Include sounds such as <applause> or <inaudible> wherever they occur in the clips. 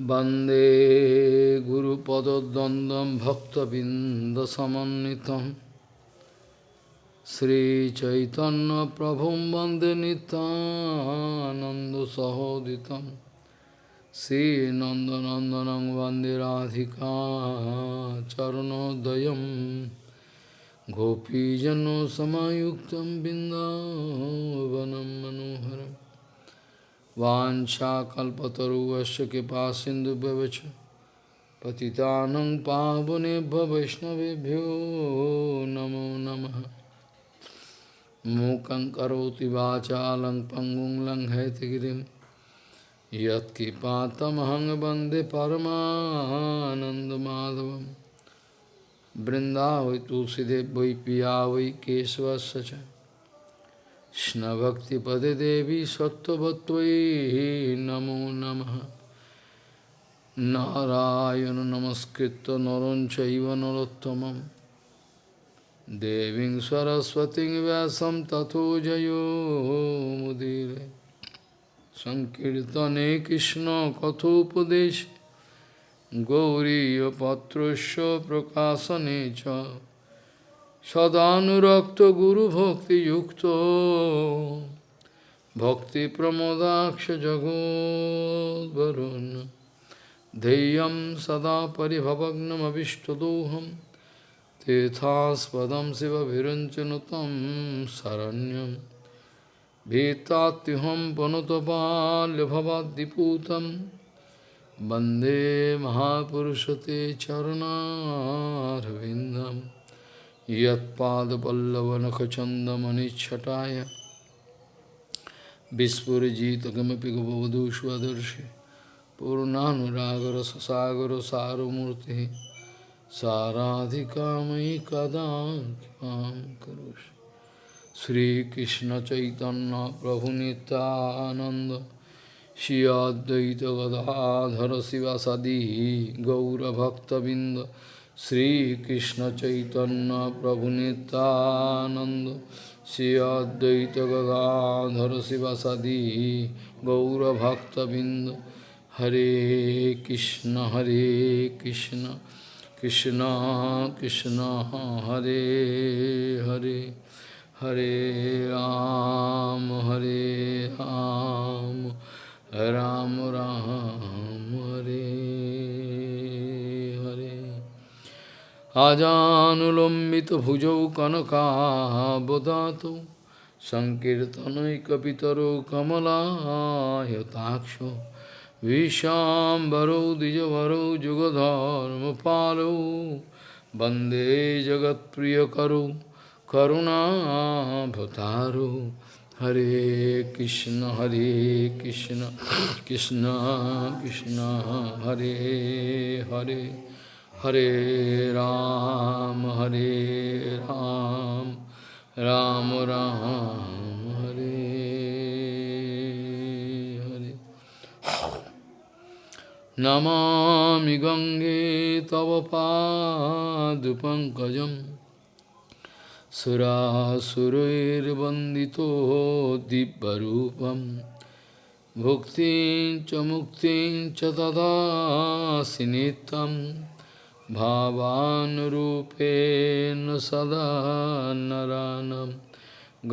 Bande Guru Pada Dandam Bhakta Bindasamanitam Sri Chaitanya Prabhum Bande Nitananda Sahoditam. Sri Nandanandanang Bande Radhika Charanodayam. Gopijano Samayuktam Bindavanam Manoharam. वाञ्छाकल्पतरुवश्च कृपा सिन्धुभ्यवच पतितानं पावनेभ्य वैष्णवेभ्यो नमो नमः। मूकं करोति वाचालं पङ्गुं लङ्घयतिगिरिं यत्किपातमहं वंदे परमानन्दमाधवं तुलसीदेव वै पिया वै केशवस्य च। Krishna Bhakti Pade Devi Sattvatvai Namo Namaha. Narayana Namaskritta Naranchaiva Narottamam Deving Saraswati Vyasam Tato Jayo Mudire. Sankirtane Krishna Kathopadesh. Gauriya Patrusya Prakasanecha सदानुरक्त गुरु भक्ति युक्त भक्ति प्रमोदाक्ष প্রমোদাক্ষ জগোদ্বরুণ ধেয়ম সদা পরিভবগ্নমীষ্টদোহম तीर्थास्पदं शिवभिरुञ्चनुतं शरण्यं भीतात्युहं पुनुतपाल्यभवाद्दिपूतं वंदे वंदे महापुरशते चरुणारविन्दम् यत्पादपल्लवनखचन्दमनिच्छटाय विस्फुरजितकमपि गवधूष्वदर्शि पूर्णानुरागरससागरसारमूर्तिः साराधिकामयि कदा कृपां करोषि श्रीकृष्णचैतन्यप्रभुनितानन्द श्री अद्वैतगदाधर शिवासदि गौरभक्तबिन्द শ্রীকৃষ্ণ চৈতন্য প্রভু নিতানন্দ শ্রী অদ্বৈত গদাধর শিবাসাদি গৌরভক্তবৃন্দ। হরে কৃষ্ণ হরে কৃষ্ণ কৃষ্ণ কৃষ্ণ, হরে হরে হরে রাম হরে রাম রাম রাম, হরে। Ram Ram Hare আজানুলম্বিতভুজৌ কনকাবদাত সংকীর্তনৈকপিতরো কমলায়তাক্ষ विशाम्बरौ द्विजवरौ जुगधर्मपालौ वन्दे जगत्प्रियकरौ करुणाभतारौ हरे कृष्ण हरे कृष्ण कृष्ण कृष्ण हरे Hare Hare Ram, Hare Ram, Ram Ram, Hare Hare. Namami Gange Tava Padupankajam Surasuruir Bandito Dibbarupam Bhuktin Chamuktin Chatada Sinitam भावानुरूपेण सदा नरानं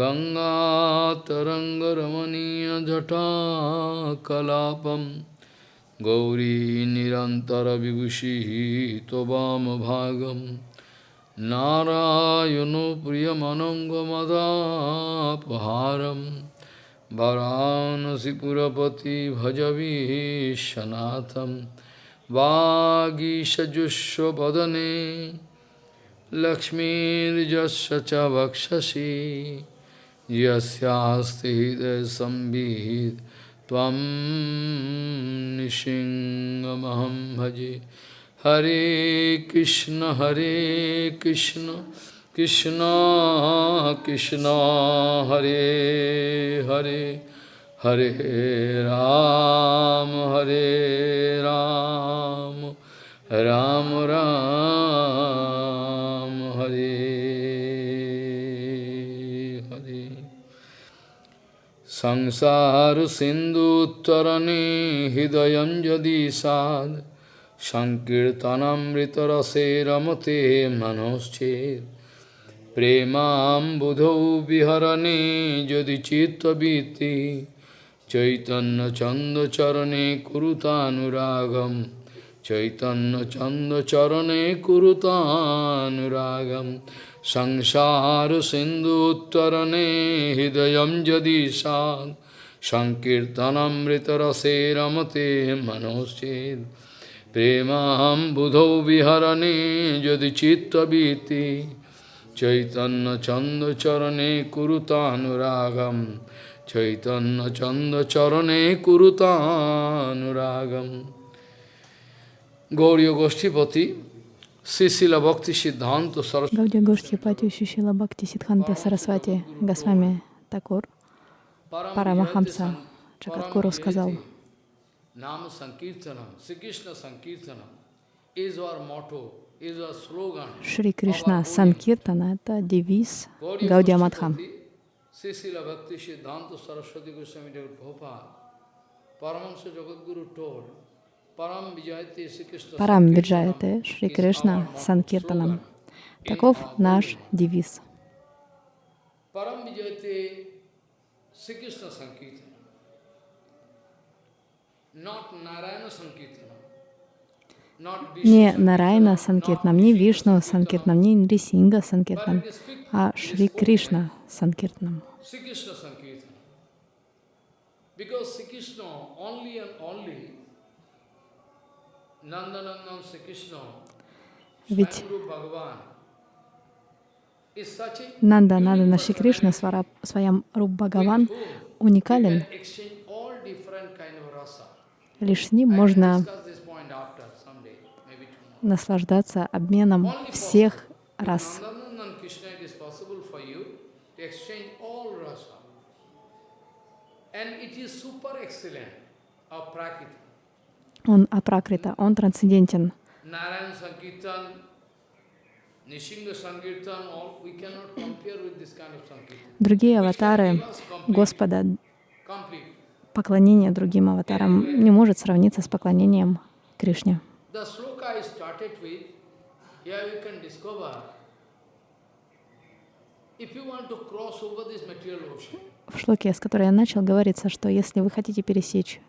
गङ्गातरङ्गरमणीयजटाकलापं गौरी निरन्तरविभूषिः त्ववामभागं नारायणो प्रियमनङ्गमदापहारं वरानसिपुरपति भजवीशनाथम् वागीषजुष्वदने लक्ष्मीर्जस्य च वक्षसि यस्यास्ति हृदयसंवित् त्वं निशिङ्गमहं भजे हरे कृष्ण हरे कृष्ण कृष्ण कृष्ण हरे हरे হরে রাম হরে রাম রাম রাম, হরে হরে। সংসার সিন্ধু তরণে হৃদয় যদি সাদ সংকীর্তনামৃতরসে রমতে মনশ্চেত প্রেমাম্বুধৌ বিহরণে যদি চিত্তবীতি চৈতন্য চন্দ চরণে কুরুতানুরাগম। চৈতন্য চন্দ চরণে কুরুতানুরাগম। সংসার সিন্ধু উত্তরণে হৃদয় যদি সাদ সংকীর্তনমৃতরসে রমতে মনোচ্ছেদ। প্রেমাহম বুধৌ বিহরণে যদি চিত্তবীতি। চৈতন্য চন্দ্রচরণে কুরুতানুরাগম। চৈতন্য চরণে কুরুতানুরাগম গৌরীয় গোষ্ঠীপতি Сисила Бхакти Сиддханта Сарасвати. Гаудия Гоштхипати Шишила Бхакти Сиддханта Сарасвати Госвами Такур Парамахамса Чакаткуру сказал, Nama Sankirtanam, Sri Krishna Sankirtanam is our motto, is our slogan. Шри Кришна Санкиртана — это девиз Гаудия Мадха. Sisila Bhakti Siddhanta Saraswati Goswami Prabhupada, Paramahansa Jagadguru told, Парам Виджаяте Шри Кришна Санкиртанам. Таков наш девиз. Param Vijayate Sri Krishna Sankirtanam. Not Narayana Sankirtanam. Не Нарайна Санкиртнам, не Вишну Санкиртнам, не Нрисинга Санкиртнам, а Шри Кришна Санкиртнам. Sri Krishna Sankirtan. Because Sri Krishna only and only Nandanandan Sri Krishna, Ведь Нанда Нандана Шри Кришна Своям Руб Бхагаван уникален. Лишь с ним можно наслаждаться обменом всех рас. Он апракрита, он трансцендентен. Другие аватары Господа, поклонение другим аватарам не может сравниться с поклонением Кришне. Started with, here you can discover, if you want to cross over this material ocean, В шлоке, с которой я начал, говорится, что если вы хотите пересечь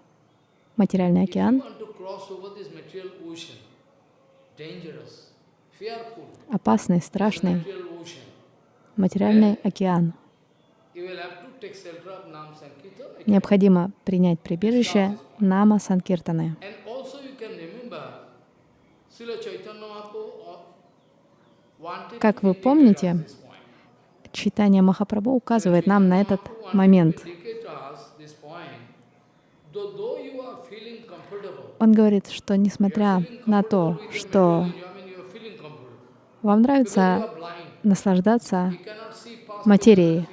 материальный океан, опасный, страшный материальный океан, необходимо принять прибежище Нама Санкиртаны. And also you can remember, Srila Chaitanya Mahaprabhu wanted Как to вы помните. Читание Махапрабху указывает нам на этот момент. Он говорит, что несмотря на то, что вам нравится наслаждаться материей,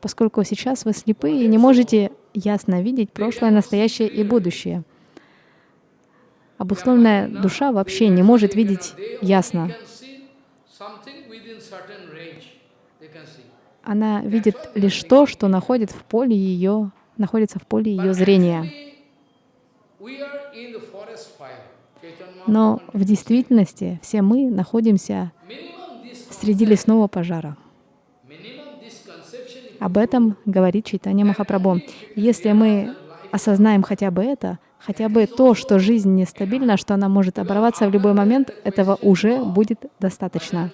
поскольку сейчас вы слепы и не можете ясно видеть прошлое, настоящее и будущее. Обусловленная душа вообще не может видеть ясно. Она видит лишь то, что находит в поле ее, находится в поле ее зрения. Но в действительности все мы находимся среди лесного пожара. Об этом говорит Чайтанья Махапрабху. Если мы осознаем хотя бы это, хотя бы то, что жизнь нестабильна, что она может оборваться в любой момент, этого уже будет достаточно.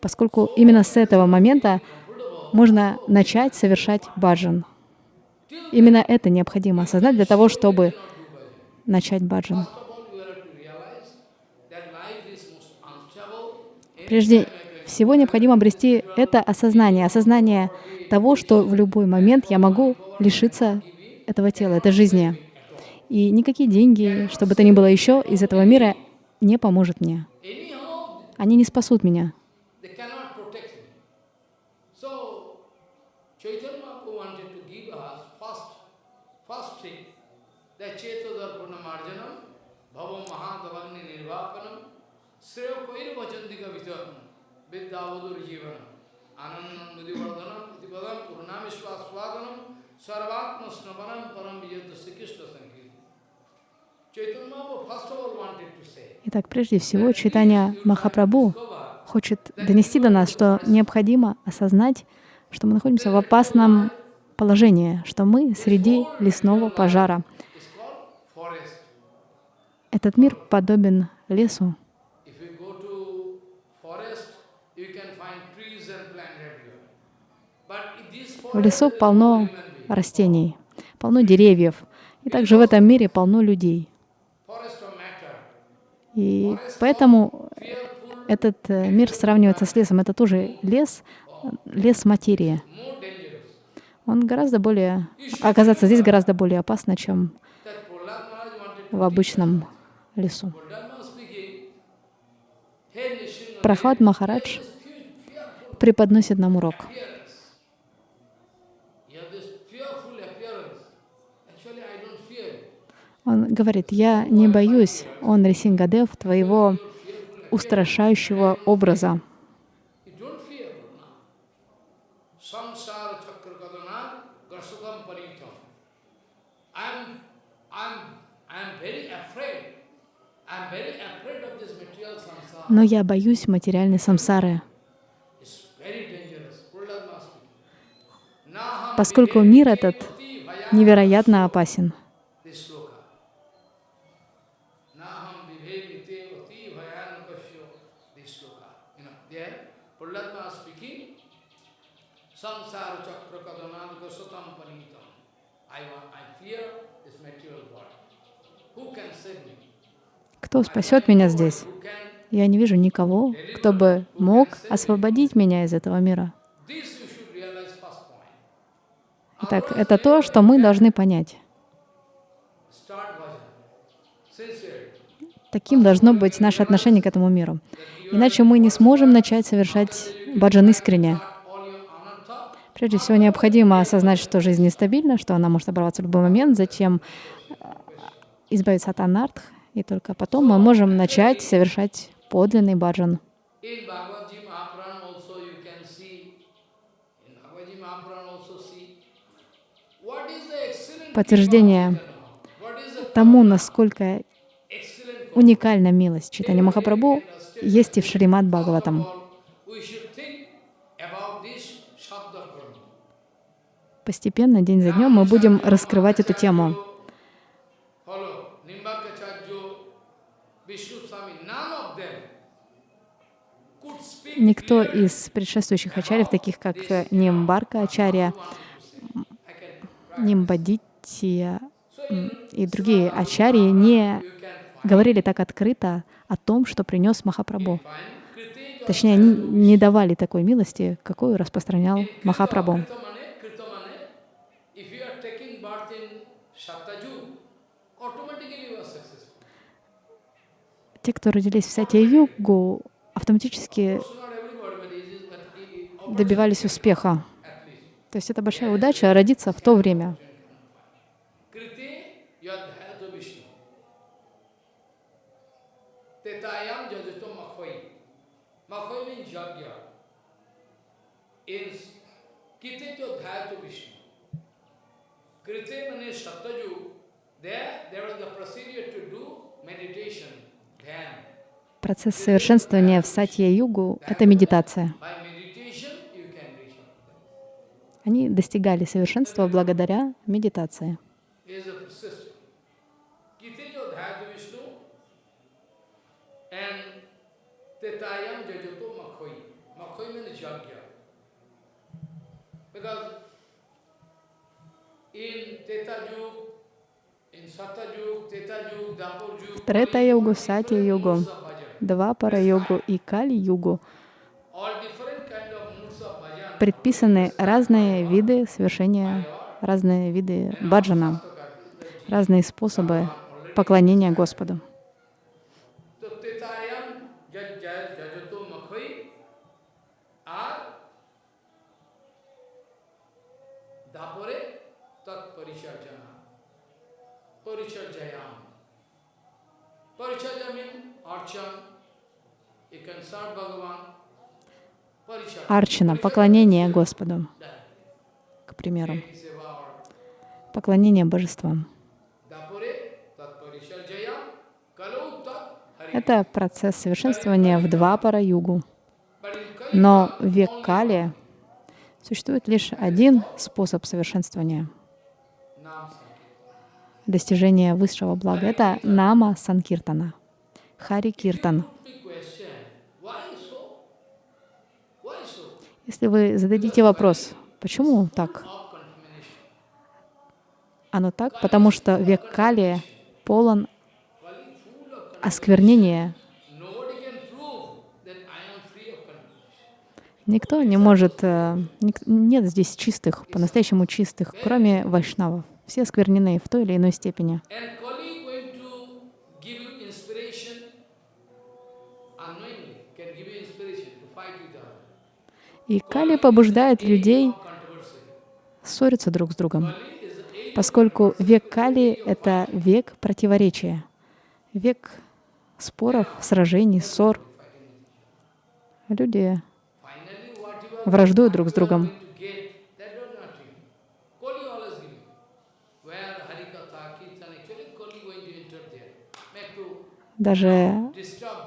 Поскольку именно с этого момента можно начать совершать баджан. Именно это необходимо осознать для того, чтобы начать баджан. Прежде всего необходимо обрести это осознание, осознание того, что в любой момент я могу лишиться этого тела, этой жизни. И никакие деньги, что бы то ни было еще из этого мира, не поможет мне. Они не спасут меня. Purnamishwaswadanam, Sarvatma Snavanam Param Vijayata Sri Krishna Sankirtan. Chaitanya Mahaprabhu first of all wanted to say, Итак, прежде всего, читание Махапрабху хочет донести до нас, что необходимо осознать, что мы находимся в опасном положении, что мы среди лесного пожара. Этот мир подобен лесу. В лесу полно растений, полно деревьев. И также в этом мире полно людей. И поэтому этот э, мир сравнивается с лесом. Это тоже лес, лес материи. Он гораздо более... Оказаться здесь гораздо более опасно, чем в обычном лесу. Прохлад Махарадж преподносит нам урок. appearance. You have this fearful appearance. Actually, I don't fear you. Он говорит, я не боюсь, он Рисингадев, твоего устрашающего образа. Но я боюсь материальной самсары, поскольку мир этот невероятно опасен. Кто спасет меня здесь? Я не вижу никого, кто бы мог освободить меня из этого мира. Итак, это то, что мы должны понять. Таким должно быть наше отношение к этому миру. Иначе мы не сможем начать совершать баджан искренне. Прежде всего, необходимо осознать, что жизнь нестабильна, что она может оборваться в любой момент, затем э, избавиться от анартх, и только потом мы можем начать совершать подлинный баджан. Подтверждение тому, насколько уникальна милость читания Махапрабху, есть и в Шримад Бхагаватам. Постепенно, день за днем, мы будем раскрывать эту тему. Никто из предшествующих ачарьев, таких как э, Нимбарка Ачарья, Нимбадития и другие ачарьи не говорили так открыто о том, что принес Махапрабху. Точнее, они не давали такой милости, какую распространял Махапрабху. Те, кто родились в Сатья-югу, автоматически добивались успеха. То есть это большая удача родиться в то время. There, there was the procedure to do meditation, dhyan. Процесс совершенствования в Сатья-югу — это медитация. Они достигали совершенства благодаря медитации. Satyajug, Tetaju, Dapurju, Трета-югу, Сатья-югу, Двапара-югу и Кали-югу предписаны разные виды совершения, разные виды баджана, разные способы поклонения Господу. Paricharjayam. Paricharja Арчина, поклонение Господу, к примеру. Поклонение божествам. Это процесс совершенствования в два пара югу. Но в век Кали существует лишь один способ совершенствования, достижения высшего блага. Это Нама Санкиртана, Хари Киртан. Если вы зададите вопрос, почему так? Оно так, потому что век Кали полон осквернения. Никто не может, э, нет здесь чистых, по-настоящему чистых, кроме вайшнавов. Все осквернены в той или иной степени. И Кали побуждает людей ссориться друг с другом, поскольку век Кали — это век противоречия, век споров, сражений, ссор. Люди враждуют друг с другом. going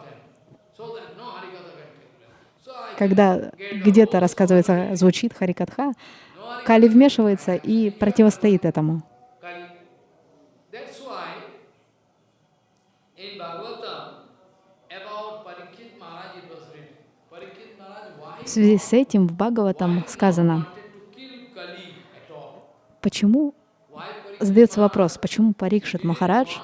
когда где-то рассказывается, звучит Харикатха. Кали вмешивается и противостоит этому. В связи с этим в Бхагаватам сказано, почему, задается вопрос, почему Парикшит Махарадж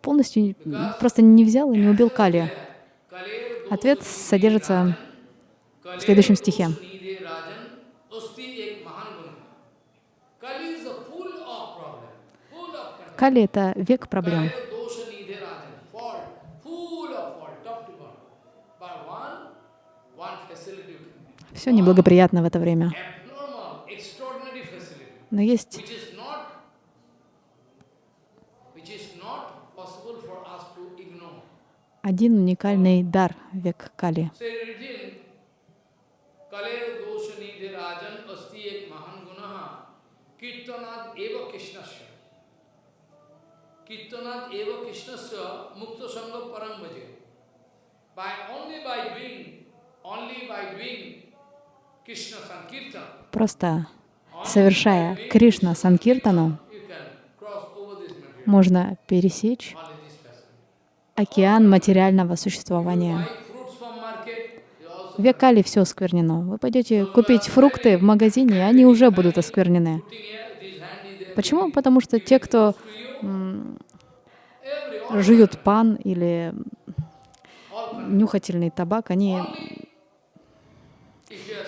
полностью просто не взял и не убил Кали. Ответ содержится в следующем стихе. Кали — это век проблем. Все неблагоприятно в это время. Но есть which is not, which is not possible for us to ignore. Один уникальный дар век Кали. Eva krishnasya. Mukta sangha bhaje. By only by doing, only by doing Krishna Sankirtan, Просто совершая Кришна Санкиртану, можно пересечь. Океан материального существования. Buy fruits from market, you also В век Кали все осквернено. Вы пойдете купить фрукты в магазине, и они уже будут осквернены. Почему? Потому что те, кто жуют пан или нюхательный табак, они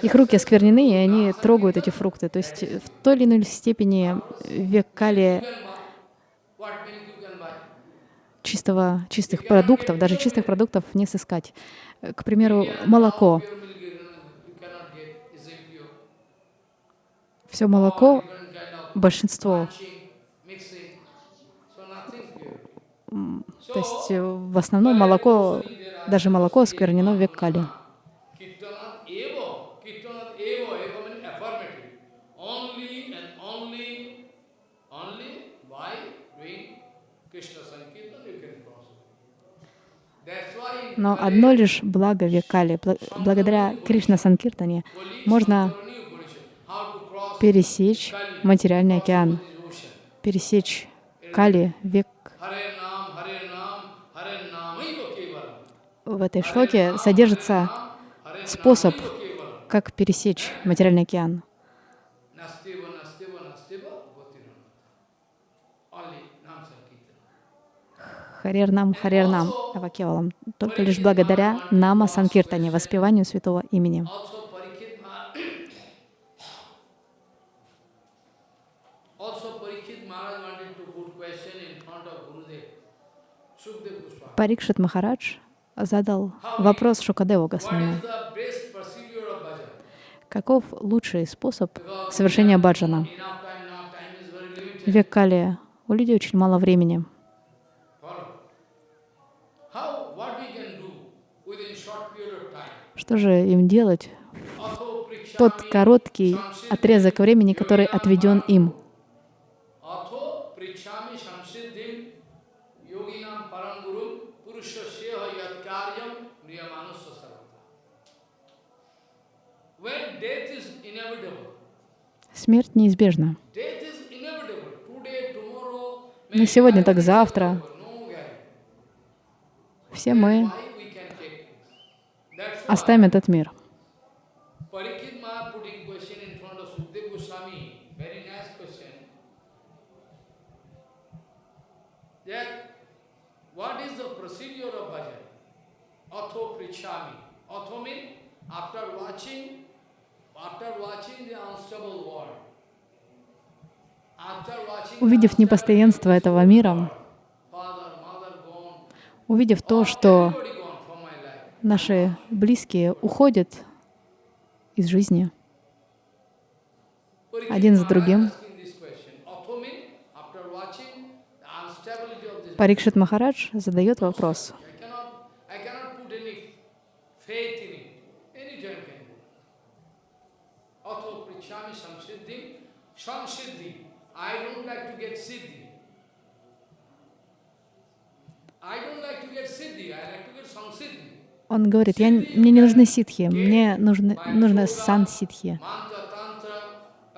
их руки осквернены, и они трогают эти фрукты. То есть в той или иной степени век Кали You can buy. What milk you can buy? Чистого, чистых продуктов, даже чистых продуктов не сыскать. Э, К примеру, молоко. Все молоко, большинство, то есть э, в основном молоко, даже молоко осквернено в век Кали. Kirtanat eva, kirtanat eva, eva means affirmative. Only and only, only by doing Krishna Sankirtan you can cross. That's why in Но одно лишь благо век Кали, бла- благодаря Кришна Санкиртане, можно пересечь материальный океан, пересечь Кали, век. В этой шлоке содержится способ, как пересечь материальный океан. Харер нам, харер нам, Авакевалам. Только лишь благодаря Нама Санкиртане, воспеванию святого имени. Парикшит Махарадж задал вопрос Шукадеву Госвами. Каков лучший способ совершения баджана? Век Кали у людей очень мало времени. Что же им делать тот короткий отрезок времени, который отведен им. Смерть неизбежна. Не сегодня, так завтра. Все мы Why we can take this? That's why оставим этот мир. Увидев непостоянство этого мира, увидев то, что наши близкие уходят из жизни один за другим, Парикшит Махарадж задает вопрос. I don't like to get siddhi, I like to get samsiddhi. Он говорит, я, мне не нужны ситхи, мне нужны, нужно сан-ситхи.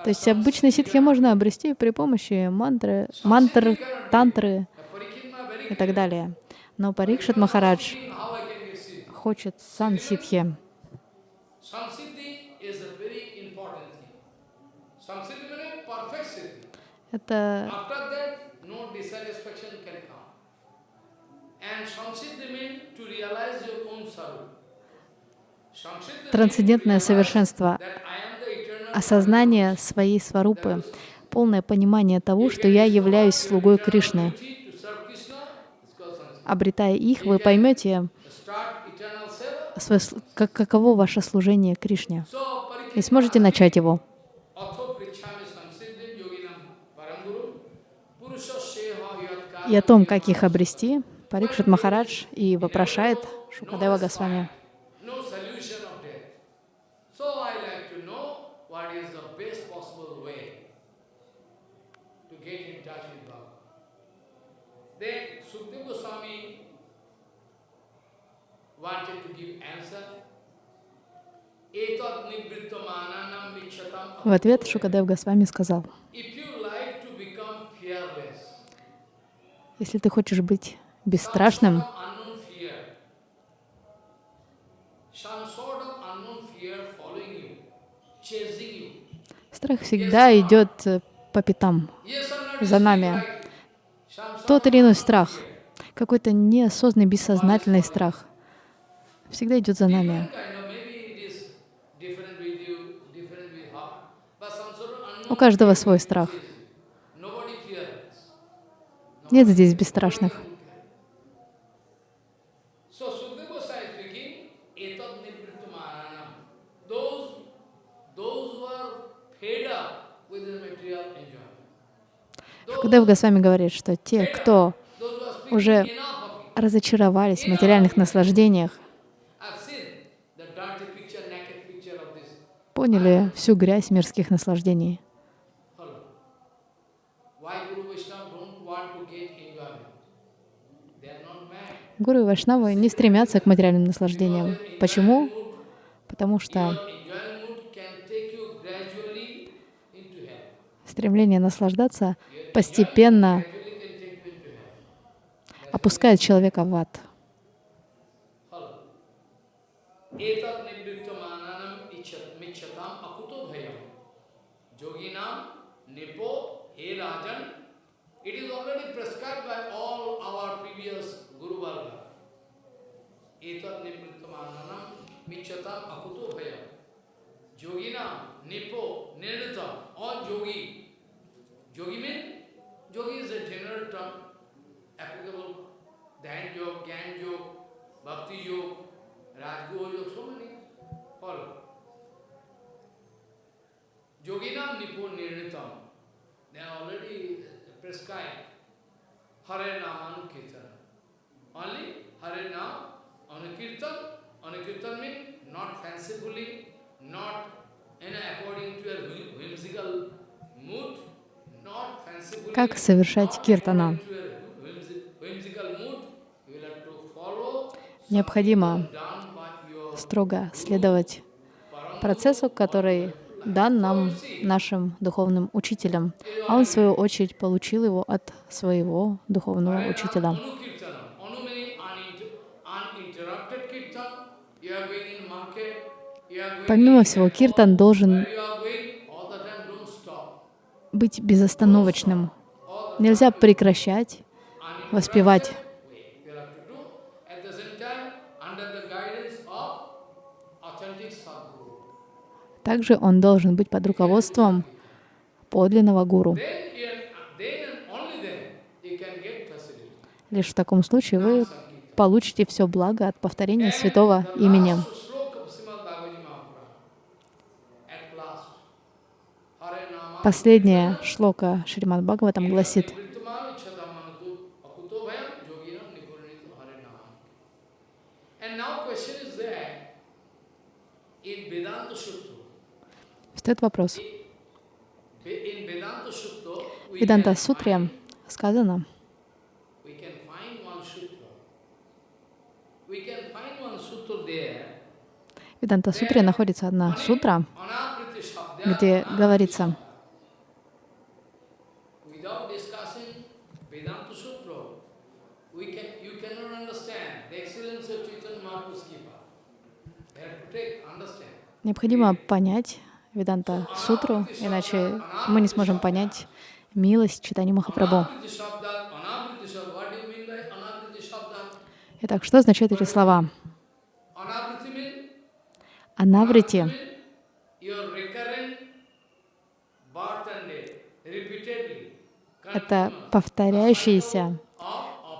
То есть обычные ситхи можно обрести при помощи мантры, мантр, тантры и так далее. Но Парикшит Махарадж хочет сан-ситхи. Samsiddhi трансцендентное совершенство, осознание своей сварупы, полное понимание того, что я являюсь слугой Кришны. Обретая их, вы поймете, как- каково ваше служение Кришне, и сможете начать его. И о том, как их обрести, Парикшит Махарадж и вопрошает Шукадева Госвами. В ответ Шукадев Госвами сказал, если ты хочешь быть бесстрашным, страх всегда идет э, по пятам, за нами. Тот или иной страх, какой-то неосознанный, бессознательный страх, всегда идет за нами. У каждого свой страх. Нет здесь бесстрашных. Шукадев Госвами говорит, что те, кто уже разочаровались в материальных наслаждениях, поняли всю грязь мирских наслаждений. Гуру и Вайшнавы не стремятся к материальным наслаждениям. Почему? Потому что стремление наслаждаться постепенно опускает человека в ад. Yogi means, yogi is a general term applicable Dhyan Yoga, Gyan Yoga, Bhakti Yoga, Rajguru Yoga, so many follow. Yoginam Nipur Nirnitam, they are already prescribed. Hare Nama Anukirtan. Only Hare Nama Anukirtan. Anukirtan means not fancifully, not and according to your whimsical mood. Как совершать киртана? Необходимо строго следовать процессу, который дан нам нашим духовным учителям, а он, в свою очередь, получил его от своего духовного учителя. Помимо всего, киртан должен where you are going, all the time don't stop. Быть безостановочным. Нельзя прекращать воспевать. Также он должен быть под руководством подлинного гуру. Лишь в таком случае вы получите все благо от повторения святого имени. Last sloka of Srimad Bhagavad Mahaprabhu. At last, Hare Nama Последняя шлока Шримад Бхагаватам гласит, встает вопрос. В can Сутре сказано, в Веданта Сутре находится одна сутра, где говорится, Without discussing Vedanta Sutra, we can, you cannot understand the excellence of Chaitanya Mahaprabhu's Kipa. You have to take, understand. Необходимо понять Веданта Сутру, иначе мы не сможем понять милость читания Махапрабху. Итак, что означают эти слова? Анаврити это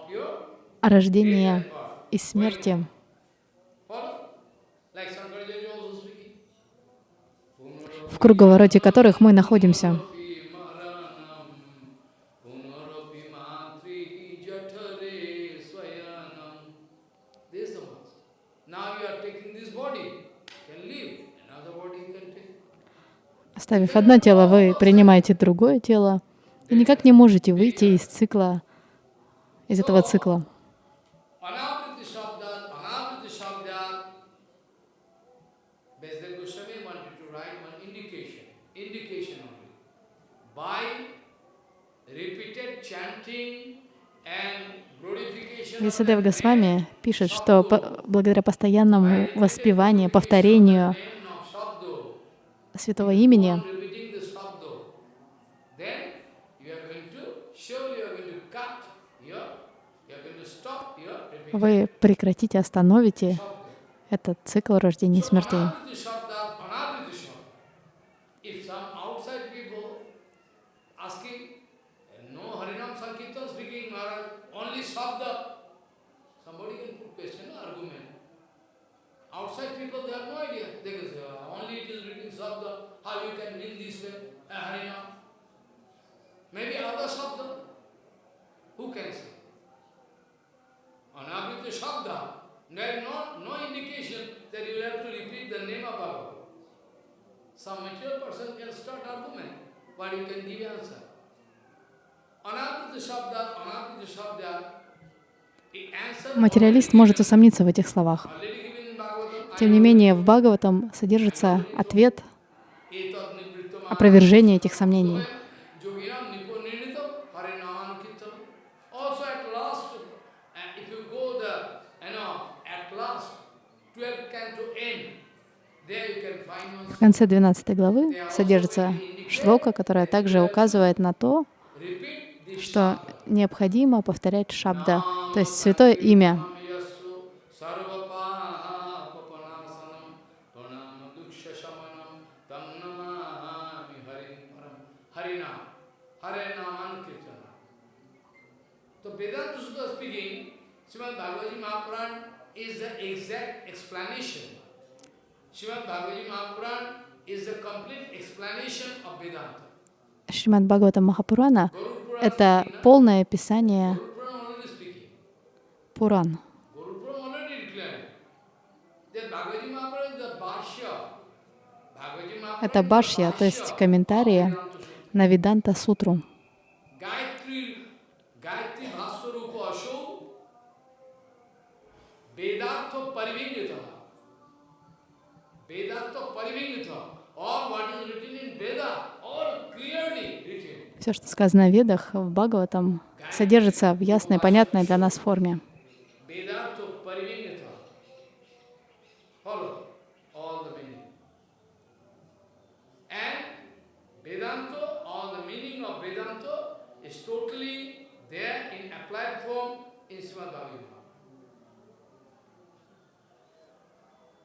your рождение и смерти. Follow? Like Shankaracharya also speaking. В круговороте которых мы находимся. Оставив одно тело, вы принимаете другое тело и никак не можете выйти из цикла, из этого цикла. Anapriti Shabdat, Anapriti Shabdat. Besdev Goswami wanted to write one indication, indication only. By repeated chanting and glorification of Висадев Госвами пишет, что по- благодаря постоянному воспеванию, повторению святого имени вы прекратите, остановите этот цикл рождения и смертей. Anapriti Shabda, Anapriti Shabda. If some outside people asking, no Harinam Sankirtan speaking, Maharaj, only Shabda, somebody can put question, argument. Outside people, they have no idea. They can say, "Ah, only it is written Shabda, how you can mean this way, a Harinam. Maybe other Shabda. Who can say? Anabrita Shabda. There is no, no indication that you have to repeat the name of Bhagavan. Some material person can start argument, but you can give answer. Материалист может усомниться в этих словах. Тем не менее, в Бхагаватам содержится ответ, опровержение этих сомнений. Yoginam nipo nirnitam harinam kirtan. Also at last, uh, if you go the, you know, at last, 12 canto end, there you can find one В конце 12 главы содержится шлока, которая также указывает на то, что необходимо повторять шабда, то есть святое имя. Is the exact explanation. Шримад Бхагавата Махапурана — это полное описание. Пуран. Это башья, то есть комментарии на Виданта Сутру. Gayatri, Все, что сказано в Ведах, в Бхагаватам, содержится в ясной, понятной для нас форме. Vedartha Parivingita. Follow all the meaning. And Vedanta, all the meaning of Vedanta is totally there in applied form in Srimad Bhagavatam.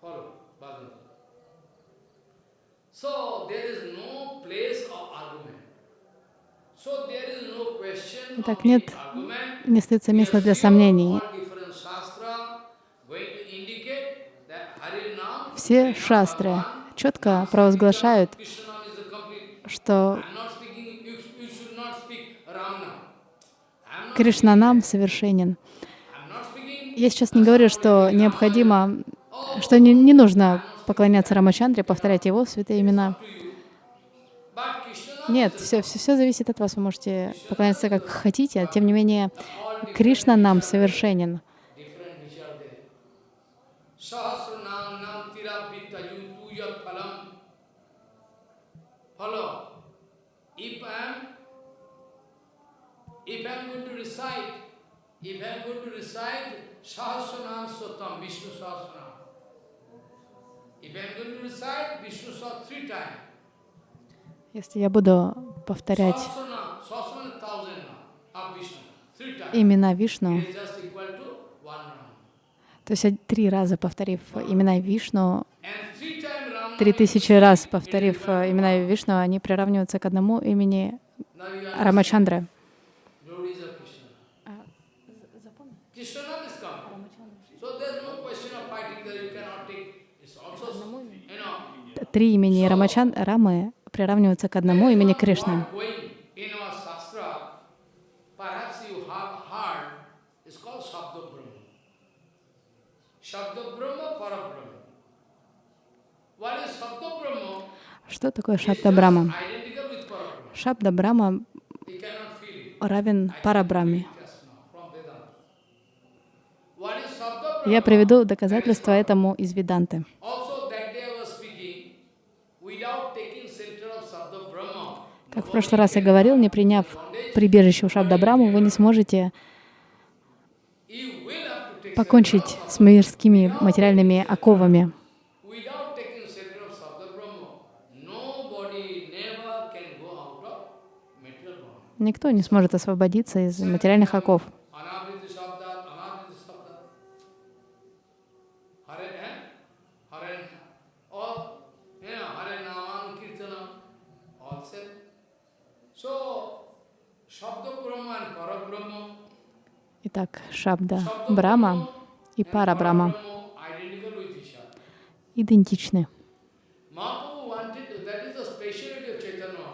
Follow, Bhagavatam. So there is no place of argument. So there is no question Итак, of нет. Не остается места для сомнений. Все шастры четко провозглашают, что Кришна нам совершенен. Я сейчас не говорю, что необходимо, что не, не нужно поклоняться Рамачандре, повторять его святые имена. Нет, все, все, все зависит от вас. Вы можете поклоняться как хотите, а тем не менее Кришна нам совершенен. If I am, if I am going to recite, Sahasranam Sotam, Vishnu Sahasranam, Если я буду повторять имена Вишну, то есть три раза повторив имена Вишну, три тысячи раз повторив э, имена Вишну, они приравниваются к одному имени Рамачандры. glories of Krishna. Krishna name is come. So there is no question of fighting that you cannot take. It's also, you know, Три имени Рамачан, Рамы приравниваются к одному имени Кришны. Что такое Шабда Брама? Шабда Брама равен Парабраме. Я приведу доказательства этому из Веданты. Also that day I was speaking, without taking center of Shabda Brahma, Как в прошлый раз я говорил, не приняв прибежище у Шабда Браму, вы не сможете покончить с мирскими материальными оковами. Никто не сможет освободиться из материальных оков. Anavriti Sabda, Anavriti Sabda. Hare, eh? Hare, all, you know, Hare Naman, Kirtanam, all said. So, Shabda Brahma and Parabrahma, Итак, Шабда Shabda Брама Brahma и and Парабрама Parabrahma identical with each other. идентичны. Mahaprabhu wanted, that is the speciality of Chaitanya Mahaprabhu.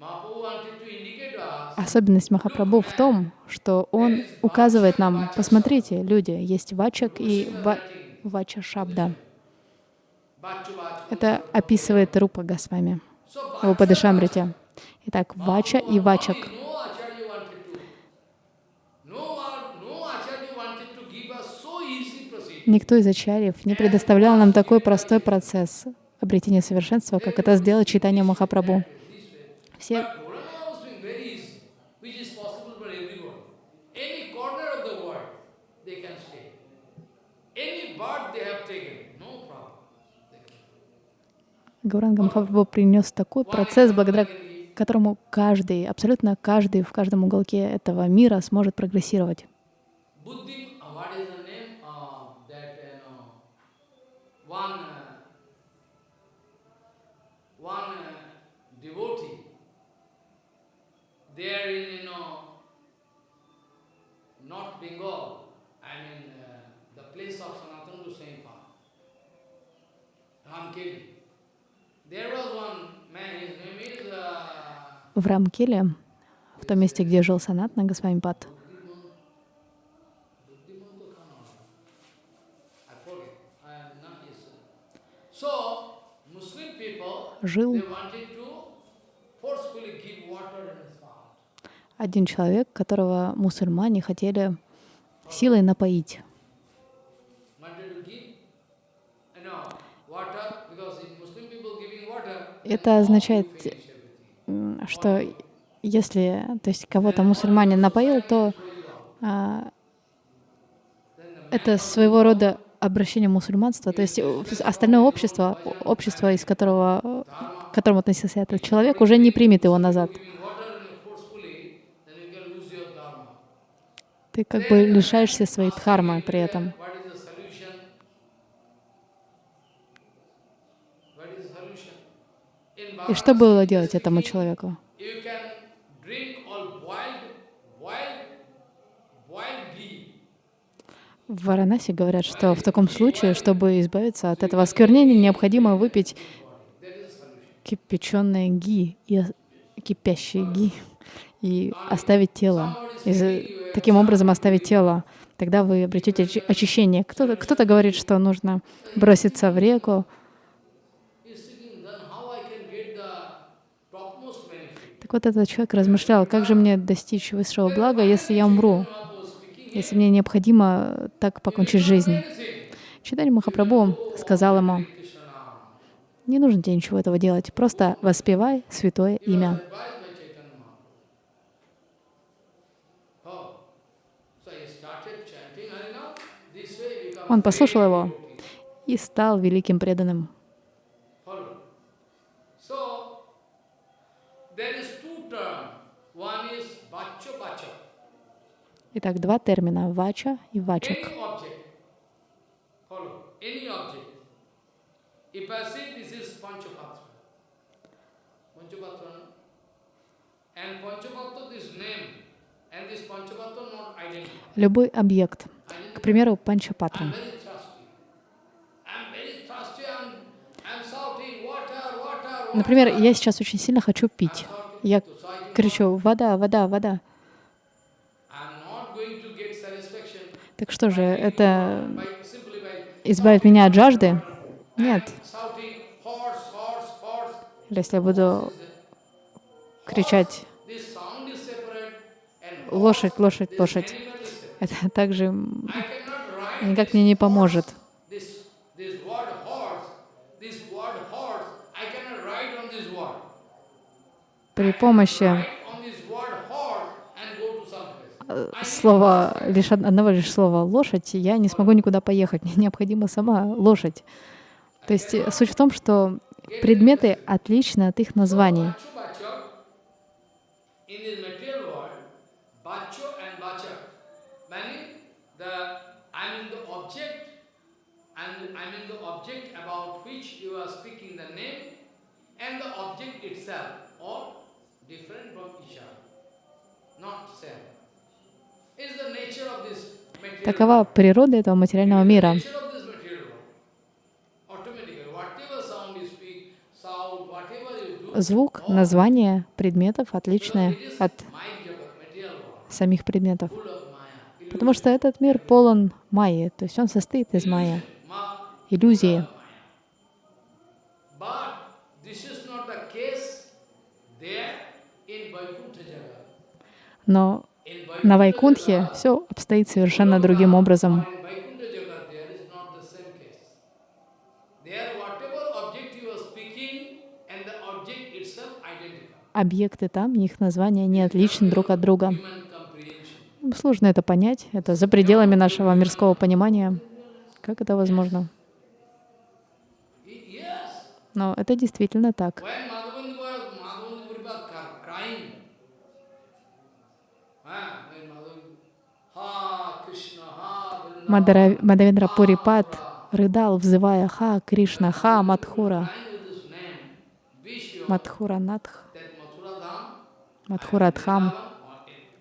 Mahaprabhu wanted to indicate to us Особенность Махапрабху в том, что он указывает нам, посмотрите, люди, есть Вачак и ва... Вача Шабда. Это описывает Рупа Госвами So в Упадышамрите. Итак, Вача и Вачак. no Acharya wanted to, no, one- no Acharya wanted to give us so easy procedure. Никто из ачарьев не предоставлял нам такой простой процесс обретения совершенства, как это сделал Читание Махапрабху. Все Гауранга Махапрабху принес такой процесс, благодаря которому каждый, абсолютно каждый в каждом уголке этого мира сможет прогрессировать. В Рамкеле, в том месте, где жил Санат на Госвамипад, I forget. I am not yes. So Muslim people, жил they wanted to forcefully give water in his mouth. один человек, которого мусульмане хотели силой напоить. Это означает, что если, то есть кого-то мусульманин напоил, то а, это своего рода обращение мусульманства, то есть э, остальное общество, общество, из которого, э, к которому относился этот человек, уже не примет его назад. Ты как бы лишаешься своей дхармы при этом. И что было делать этому человеку? В Варанаси говорят, что в таком случае, чтобы избавиться от этого осквернения, необходимо выпить кипяченое ги, и кипящий ги, и оставить тело. И таким образом оставить тело. Тогда вы обретете очи- очищение. Кто-то кто говорит, что нужно броситься в реку. Так вот этот человек размышлял, как же мне достичь высшего блага, если я умру, если мне необходимо так покончить жизнь. Читали Махапрабху сказал ему, не нужно тебе ничего этого делать, просто воспевай святое имя. Он послушал его и стал великим преданным. Follow. So there is two terms. One is bacho bacha. Итак, два термина — вача и вачак. Любой объект, к примеру, панчапатра. Например, я сейчас очень сильно хочу пить. Я кричу «вода, вода, вода». I'm not going to get satisfaction Так что же, это избавит меня от жажды? Нет. если я буду кричать «лошадь, лошадь, лошадь», это также никак мне не поможет. this this слова, лишь од- одного лишь слова «лошадь», я не смогу никуда поехать. Мне необходима сама лошадь. То есть э, суть в том, что предметы отличны от их названий. Not same. Такова природа этого материального мира. Звук, название предметов отличное от самих предметов. Потому что этот мир полон майи, то есть он состоит из майя, иллюзии. Но на Вайкунтхе все обстоит совершенно другим образом. Объекты там, их названия не отличны друг от друга. Сложно это понять, это за пределами нашего мирского понимания. Как это возможно? Но это действительно так. Мадара- Мадавендра Пурипад рыдал, взывая «Ха, Кришна, Ха, Мадхура, Мадхура Надх, Мадхура Дхам,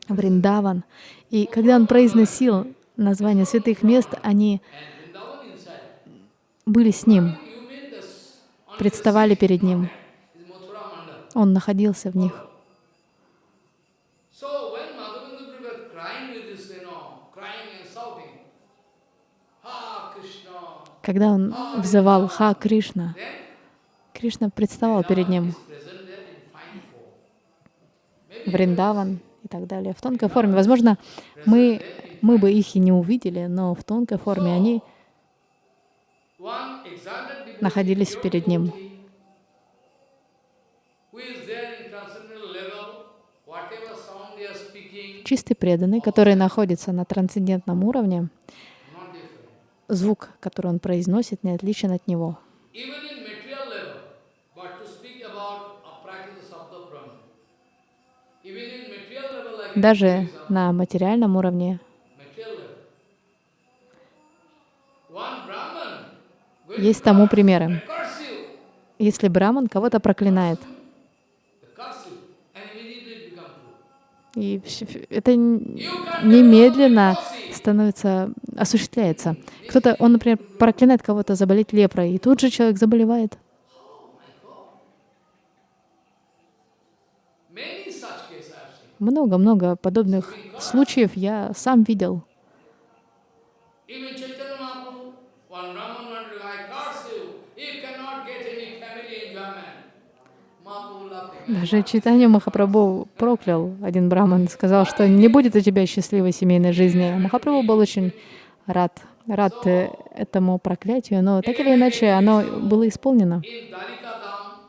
Вриндаван». И когда он произносил названия святых мест, они были с ним, представали перед ним. Он находился в них. So when Madhavendra Puripad crying with this, you know, crying and shouting, Ha Krishna, Когда он взывал «Ха, Кришна», Кришна представал перед ним Вриндаван и так далее в тонкой форме. Возможно, мы, мы бы их и не увидели, но в тонкой форме они находились перед ним. Чистый преданный, который находится на трансцендентном уровне. Звук, который он произносит, не отличен от него. Даже на материальном уровне есть тому примеры. Если браман кого-то проклинает, и это немедленно становится, осуществляется. Кто-то, он, например, проклинает кого-то заболеть лепрой, и тут же человек заболевает. Много-много подобных случаев я сам видел. Even Chaitanya Mahaprabhu, one Brahman wanted to I curse you, you cannot get any family enjoyment. Mahaprabhu laughing. Даже Читание Махапрабху проклял один браман, сказал, что не будет у тебя счастливой семейной жизни. Махапрабху был очень рад, рад э, этому проклятию, но так или иначе оно было исполнено. In Dalikadam,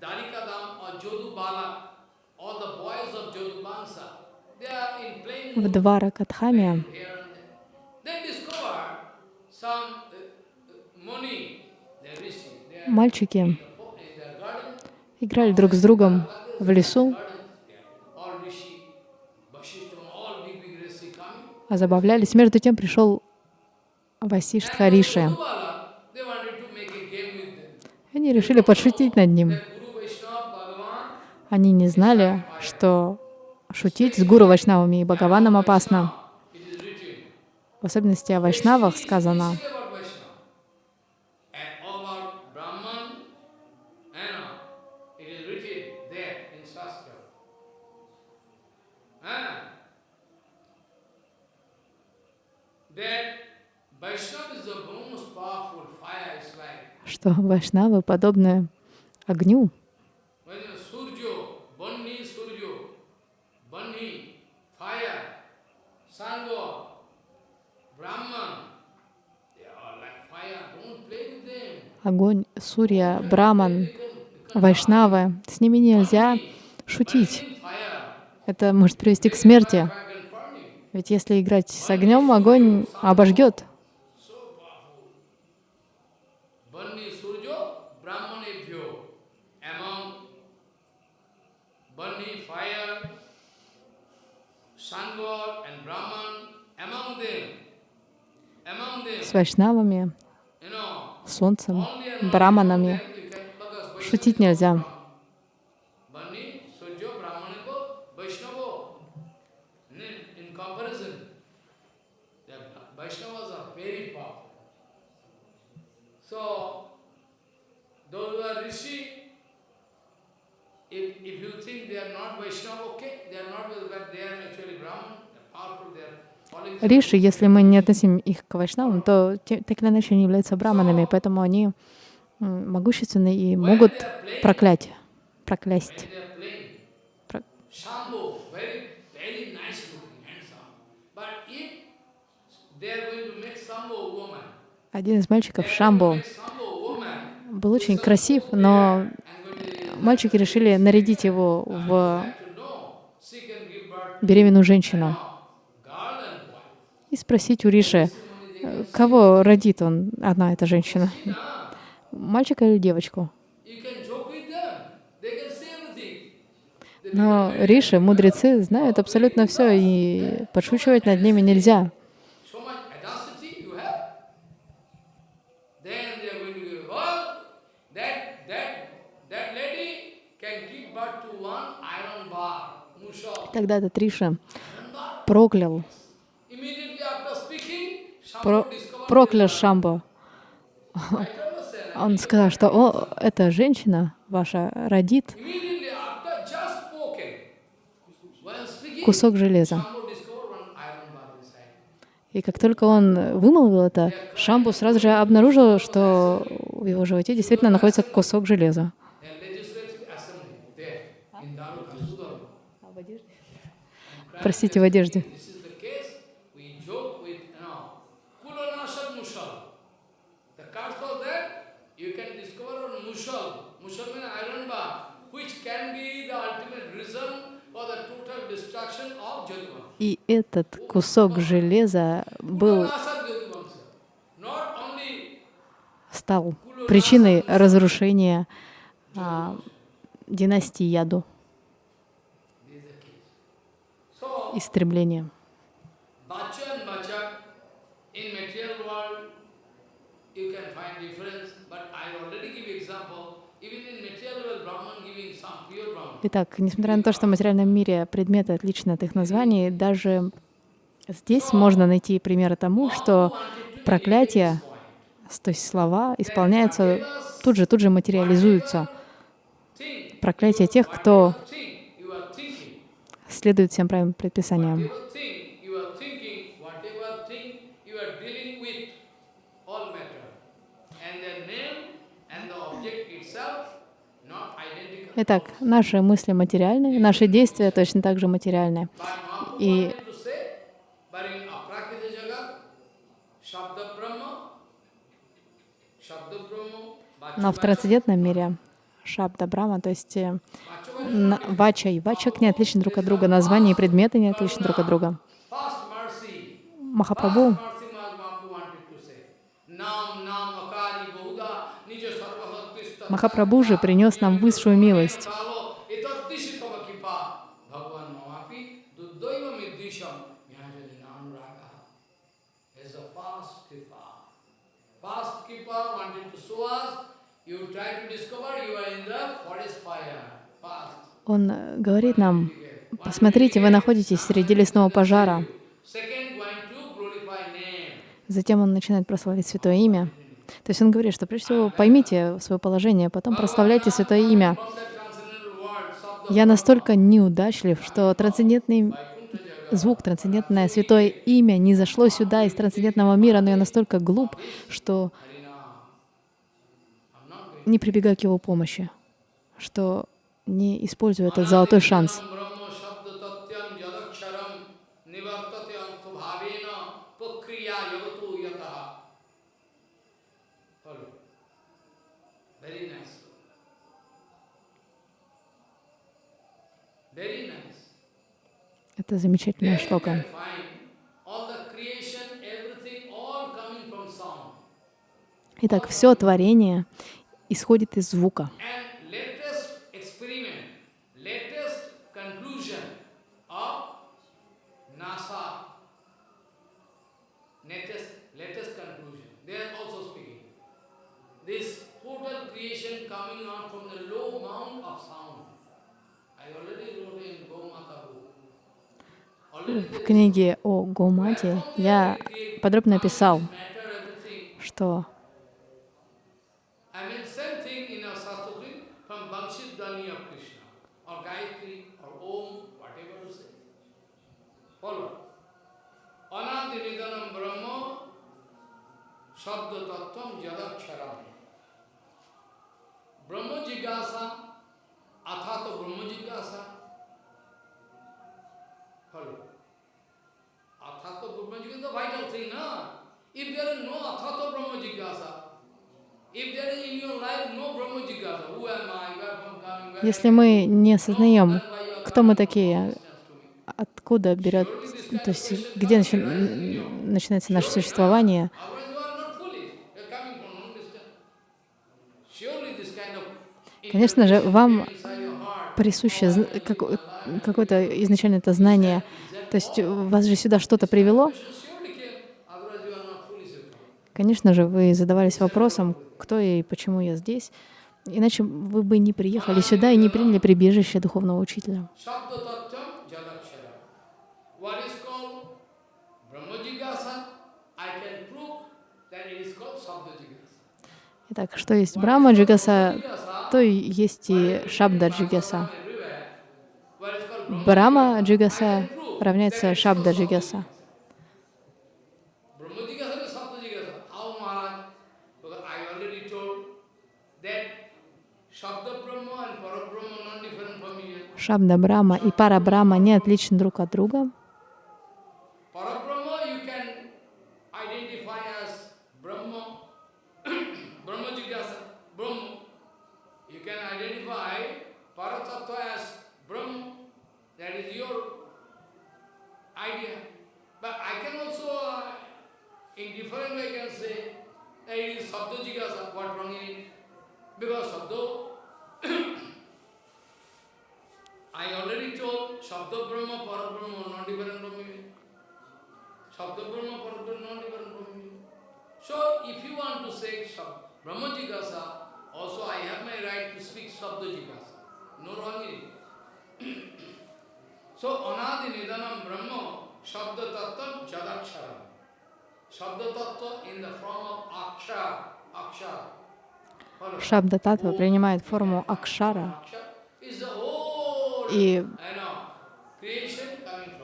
Dalikadam or Jodubala, all the boys of Jodubansa, they are in playing В Дваракадхаме here and играли друг с другом в лесу, а забавлялись. Между тем пришел Васиштха Риши. Они решили подшутить над ним. Они не знали, что шутить с Гуру Вайшнавами и Бхагаваном опасно. В особенности о Вайшнавах сказано, Speak about Vaishnava. And all about Brahman, and uh, it is written there in Shastra. Ah. That Vaishnava is the most powerful fire. It's like что Вайшнавы подобны огню. when the Surjo, Banni Surjo, Banni, fire, Sangha, Brahman, they are like fire. Don't play with them. Огонь, Сурья, Браман, Вайшнавы. С ними нельзя шутить. Это может привести к смерти. Ведь если играть с огнем, огонь обожгет. So powerful. Banni Surjo, Brahmanebhyo. Among Banni, fire, sun god and Brahman, among them, among them, С вайшнавами, you know, солнцем, only and only браманами. among them you can- because Шутить нельзя. Banni, Surjo, Brahmaneko, Vaishnavo. In, in comparison, the Vaishnavas are very powerful. So, those who are Rishi, if, you think they are not Vaishnava, okay, they are not, but they are actually Brahman, they are powerful, they are Риши, если мы не относим их к вайшнавам, то так или иначе они являются браманами, поэтому они могущественны и могут проклять, проклясть. Про- Один из мальчиков, woman, был очень красив, но мальчики решили нарядить его в беременную женщину to girl and boy. И спросить у Риши, э, кого родит он, одна эта женщина, мальчика или девочку. Но Риши, мудрецы, знают абсолютно все, и подшучивать над ними нельзя. Тогда этот Риша проклял, про- проклял understand. <laughs> Он сказал, что «О, эта женщина ваша родит кусок железа». И как только он вымолвил это, Шамбу сразу же обнаружил, что в его животе действительно находится кусок железа. Простите, в одежде. This is the case. We joke with, you know, Kulanashad Mushal. The cards was there. You can discover on Mushal. Mushal means iron bar, which can be the ultimate reason for the total destruction of Jyotivansa. И этот кусок железа был, стал причиной разрушения а, династии Яду, истребления. You can find difference, but I already give example. Итак, несмотря на то, что в материальном мире предметы отличны от их названий, даже здесь можно найти примеры тому, что проклятие, то есть слова, исполняются тут же, тут же материализуются. Проклятие тех, кто следует всем правильным предписаниям. Whatever thing you are thinking, whatever thing you are dealing with, all matter. And the name and the object itself, not identical. Итак, наши мысли материальны, наши действия точно так же материальны. И- Но в трансцендентном мире Шабда Брама, то есть э, на- Вача и Вачак не отличны друг от друга, названия и предметы не отличны друг от друга. Махапрабху are in the forest fire. Past. Он говорит нам, посмотрите, вы находитесь среди лесного пожара. Затем он начинает прославлять Святое Имя. То есть он говорит, что прежде всего поймите свое положение, потом прославляйте Святое Имя. Я настолько неудачлив, что трансцендентный звук, трансцендентное Святое Имя не зашло сюда из трансцендентного мира, но я настолько глуп, что не прибегаю к его помощи, что не использую этот золотой шанс. Coming from sound. Итак, все творение исходит из звука. And latest experiment, latest conclusion of NASA, latest, latest conclusion, they are also speaking. This total creation coming out from the low mount of sound. I already wrote in Gomata book. Already В книге о Гомате я подробно описал, что in если мы не осознаем, кто мы такие, откуда берет, то есть где начи- начинается наше существование, Конечно же, вам присуще какое-то изначально это знание. То есть вас же сюда что-то привело. Конечно же, вы задавались вопросом, кто я и почему я здесь. Иначе вы бы не приехали сюда и не приняли прибежище духовного учителя. Итак, что есть Брахма Джигаса, то есть и Шабда Джигаса. Брама Джигаса равняется Шабда Джигаса. Шабда Брама и Пара Брама не отличны друг от друга. In different way, can say that it is Sabda Jigyasa, what wrong in it? Because Sabda, I already told Shabda Brahma, Parabrahma, not different from me. Shabda Brahma, Parabrahma, not different from me. So if you want to say Shab- Brahma Jigasa, also I have my right to speak Shabda Jigasa. No wrong in it. so Anadi Nidanam Brahma, Shabda Tattva Jadaksharam. Шабда Татва принимает форму Акшара. И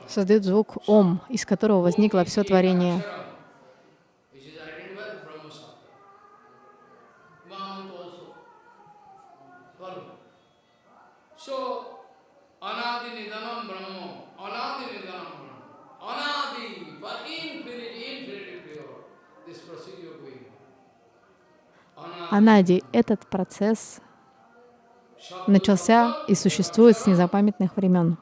создает звук Ом, из которого возникло все творение. Анади — этот процесс начался и существует с незапамятных времен.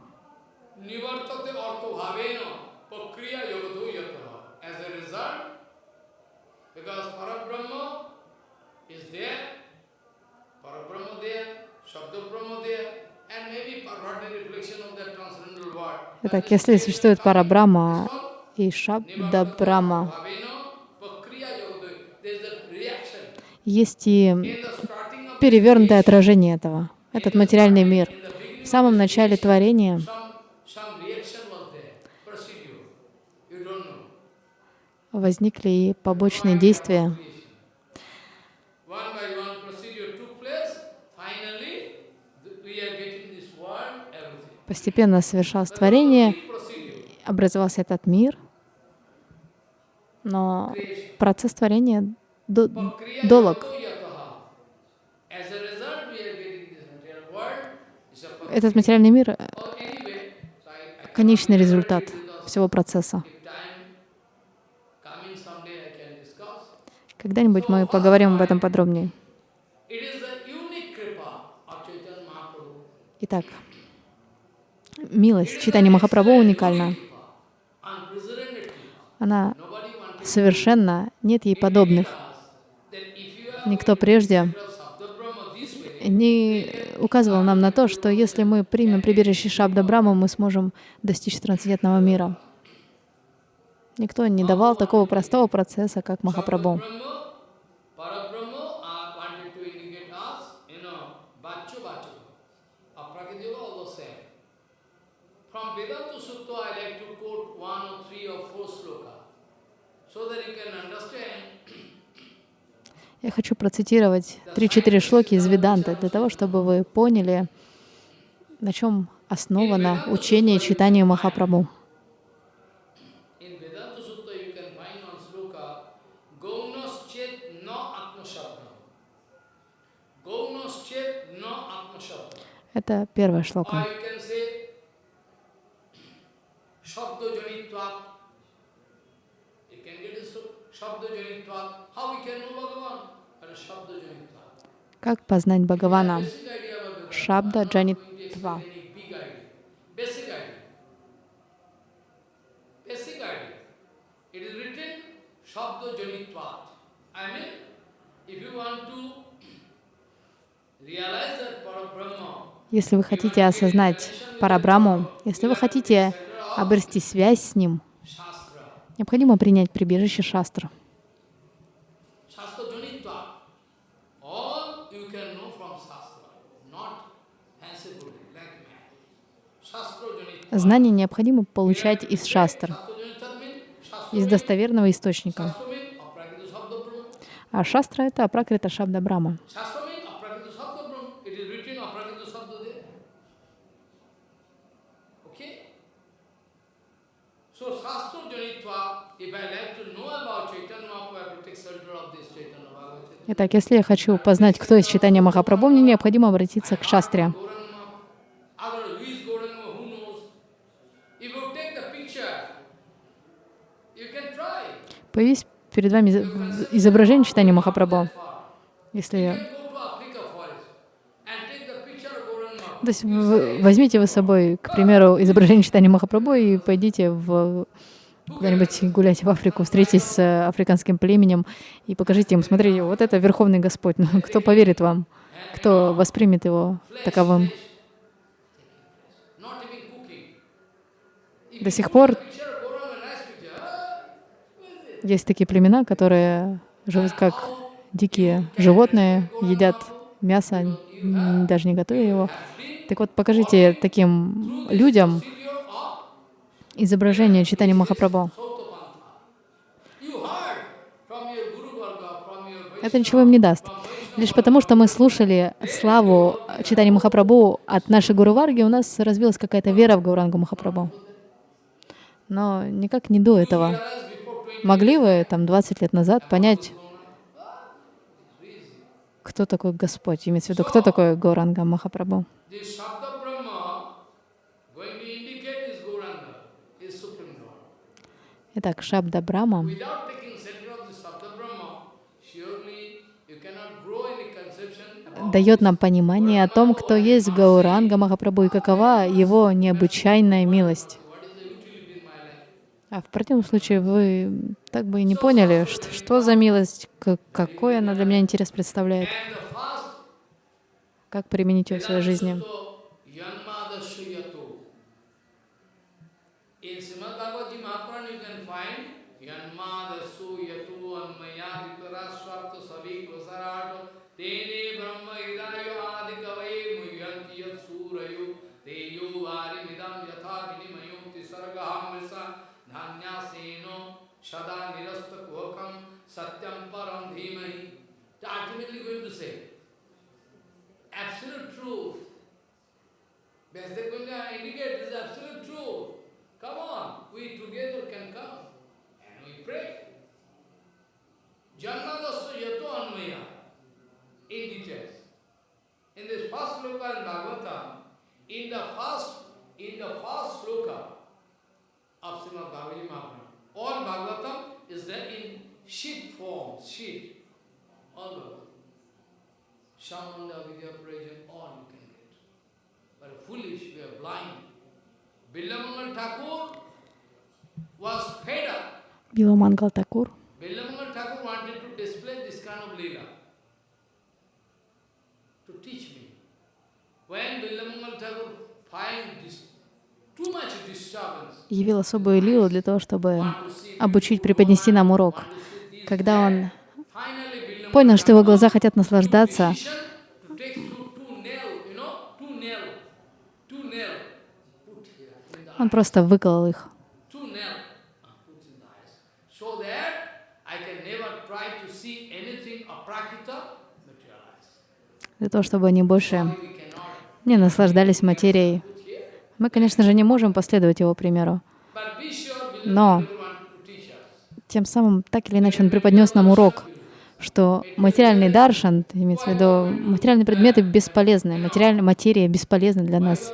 Итак, если существует Парабрама и Шабда Брама, есть и перевернутое отражение этого, этот материальный мир. В самом начале творения возникли и побочные действия. Постепенно совершалось творение, образовался этот мир, но процесс творения долог. Этот материальный мир — конечный результат всего процесса. Когда-нибудь мы поговорим об этом подробнее. Итак, милость читания Махапрабху уникальна. Она совершенна, нет ей подобных. that if you are Никто прежде не указывал нам на то, что если мы примем прибежище Шабда Брахму, мы сможем достичь трансцендентного мира. Никто не давал такого простого процесса, как Махапрабху. Brahma, Parabrahma uh, wanted to indicate us, you know, Bachu Bachu. Aprakrit Yoga also said. From Vedanta Sutta, I like to quote one or three or four sloka, so that you can understand Я хочу процитировать три-четыре шлоки из Веданты для того, чтобы вы поняли, на чем основано учение читания Махапрабху. Это первая шлока. How we can know Bhagavan? Как познать Бхагавана? Шабда Джанитва. Если вы хотите осознать Парабраму, если вы хотите обрести связь с Ним, необходимо принять прибежище Шастра. Shastra Janitva, all you can know from Shastra, not fancifully, like man. Знание необходимо получать из Шастр, из достоверного источника. А Шастра — это Апракрита Шабда Брама. Итак, если я хочу познать, кто из читания Махапрабху, мне необходимо обратиться к Шастре. Gauranga Mahaprabhu. Otherwise, who is You can try. Появись перед вами изображение читания Махапрабху. Если. То есть возьмите вы с собой, к примеру, изображение читания Махапрабху и пойдите в куда-нибудь гулять в Африку, встретитесь с э, африканским племенем и покажите им, смотрите, вот это Верховный Господь. Ну, <laughs> кто поверит вам? Кто воспримет его таковым? До сих пор есть такие племена, которые живут как дикие животные, едят мясо, даже не готовя его. Так вот, покажите таким людям изображение читания Махапрабху. Это ничего им не даст. Лишь потому, что мы слушали славу читания Махапрабху от нашей Гуру Варги, у нас развилась какая-то вера в Гаурангу Махапрабху. Но никак не до этого. Vaishnavas before 20 Могли вы там 20 лет назад понять, кто такой Господь, имеется в виду, кто такой Гауранга Махапрабху? Итак, Шабда Брама дает нам понимание о том, кто есть Гауранга Махапрабху и какова его необычайная милость. what is the utility in my life. А в противном случае вы так бы и не поняли, что, что за милость, какой она для меня интерес представляет, как применить ее в своей жизни. Teyo Vari Midam Yatha Dhanya Seno Shada Nirasta Kuhakam Satyam Param Dhimahi. Ultimately going to say, absolute truth. Vyasdekunja indicate this is absolute truth. Come on, we together can come and we pray. Jannadasya yato anmaya in details. In this first sloka in Bhagavatam, in the first, in the first sloka of Srimad Bhagavad Mahaprabhu. All Bhagavatam is there in sheet form, sheet. All Bhagavatam. Shamanda, Vidya, Prajan, all you can get. But foolish, we are blind. Billamangal Thakur was fed up. Billamangal Thakur. Billamangal Thakur wanted to display this kind of lila to teach me. When Billamangal Thakur finds this явил особую лилу для того, чтобы обучить, преподнести нам урок. Когда он понял, что его глаза хотят наслаждаться, он просто выколол их. uh, для того, чтобы они больше не наслаждались материей. Мы, конечно же, не можем последовать его примеру, Но- тем самым, так или иначе, он преподнес нам урок, что материальный даршан, имеется в виду, материальные предметы бесполезны, материальная материя бесполезна для нас.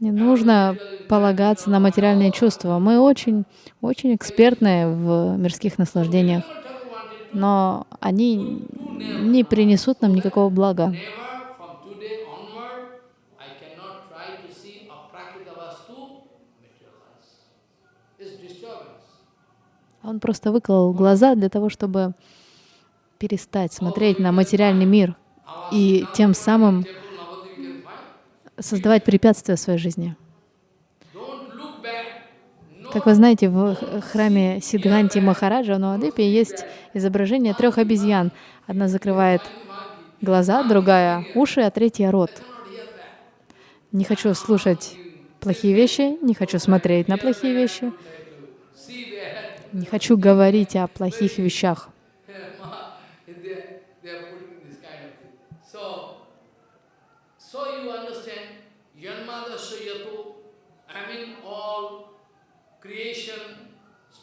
Не нужно полагаться на материальные чувства. Мы очень, очень экспертны в мирских наслаждениях, но они не принесут нам никакого блага. Он просто выколол глаза для того, чтобы перестать смотреть на материальный мир и тем самым создавать препятствия в своей жизни. Don't look back. No Как вы знаете, в храме Сидганти Махараджа в Навадвипе есть изображение трех обезьян. Одна закрывает глаза, другая — уши, а третья — рот. Не хочу слушать плохие вещи, не хочу смотреть на плохие вещи, не хочу говорить о плохих вещах. they they are putting this kind of thing. So, so you understand, Yanmada Sayato, I mean all creation, stability of this world and destruction ultimately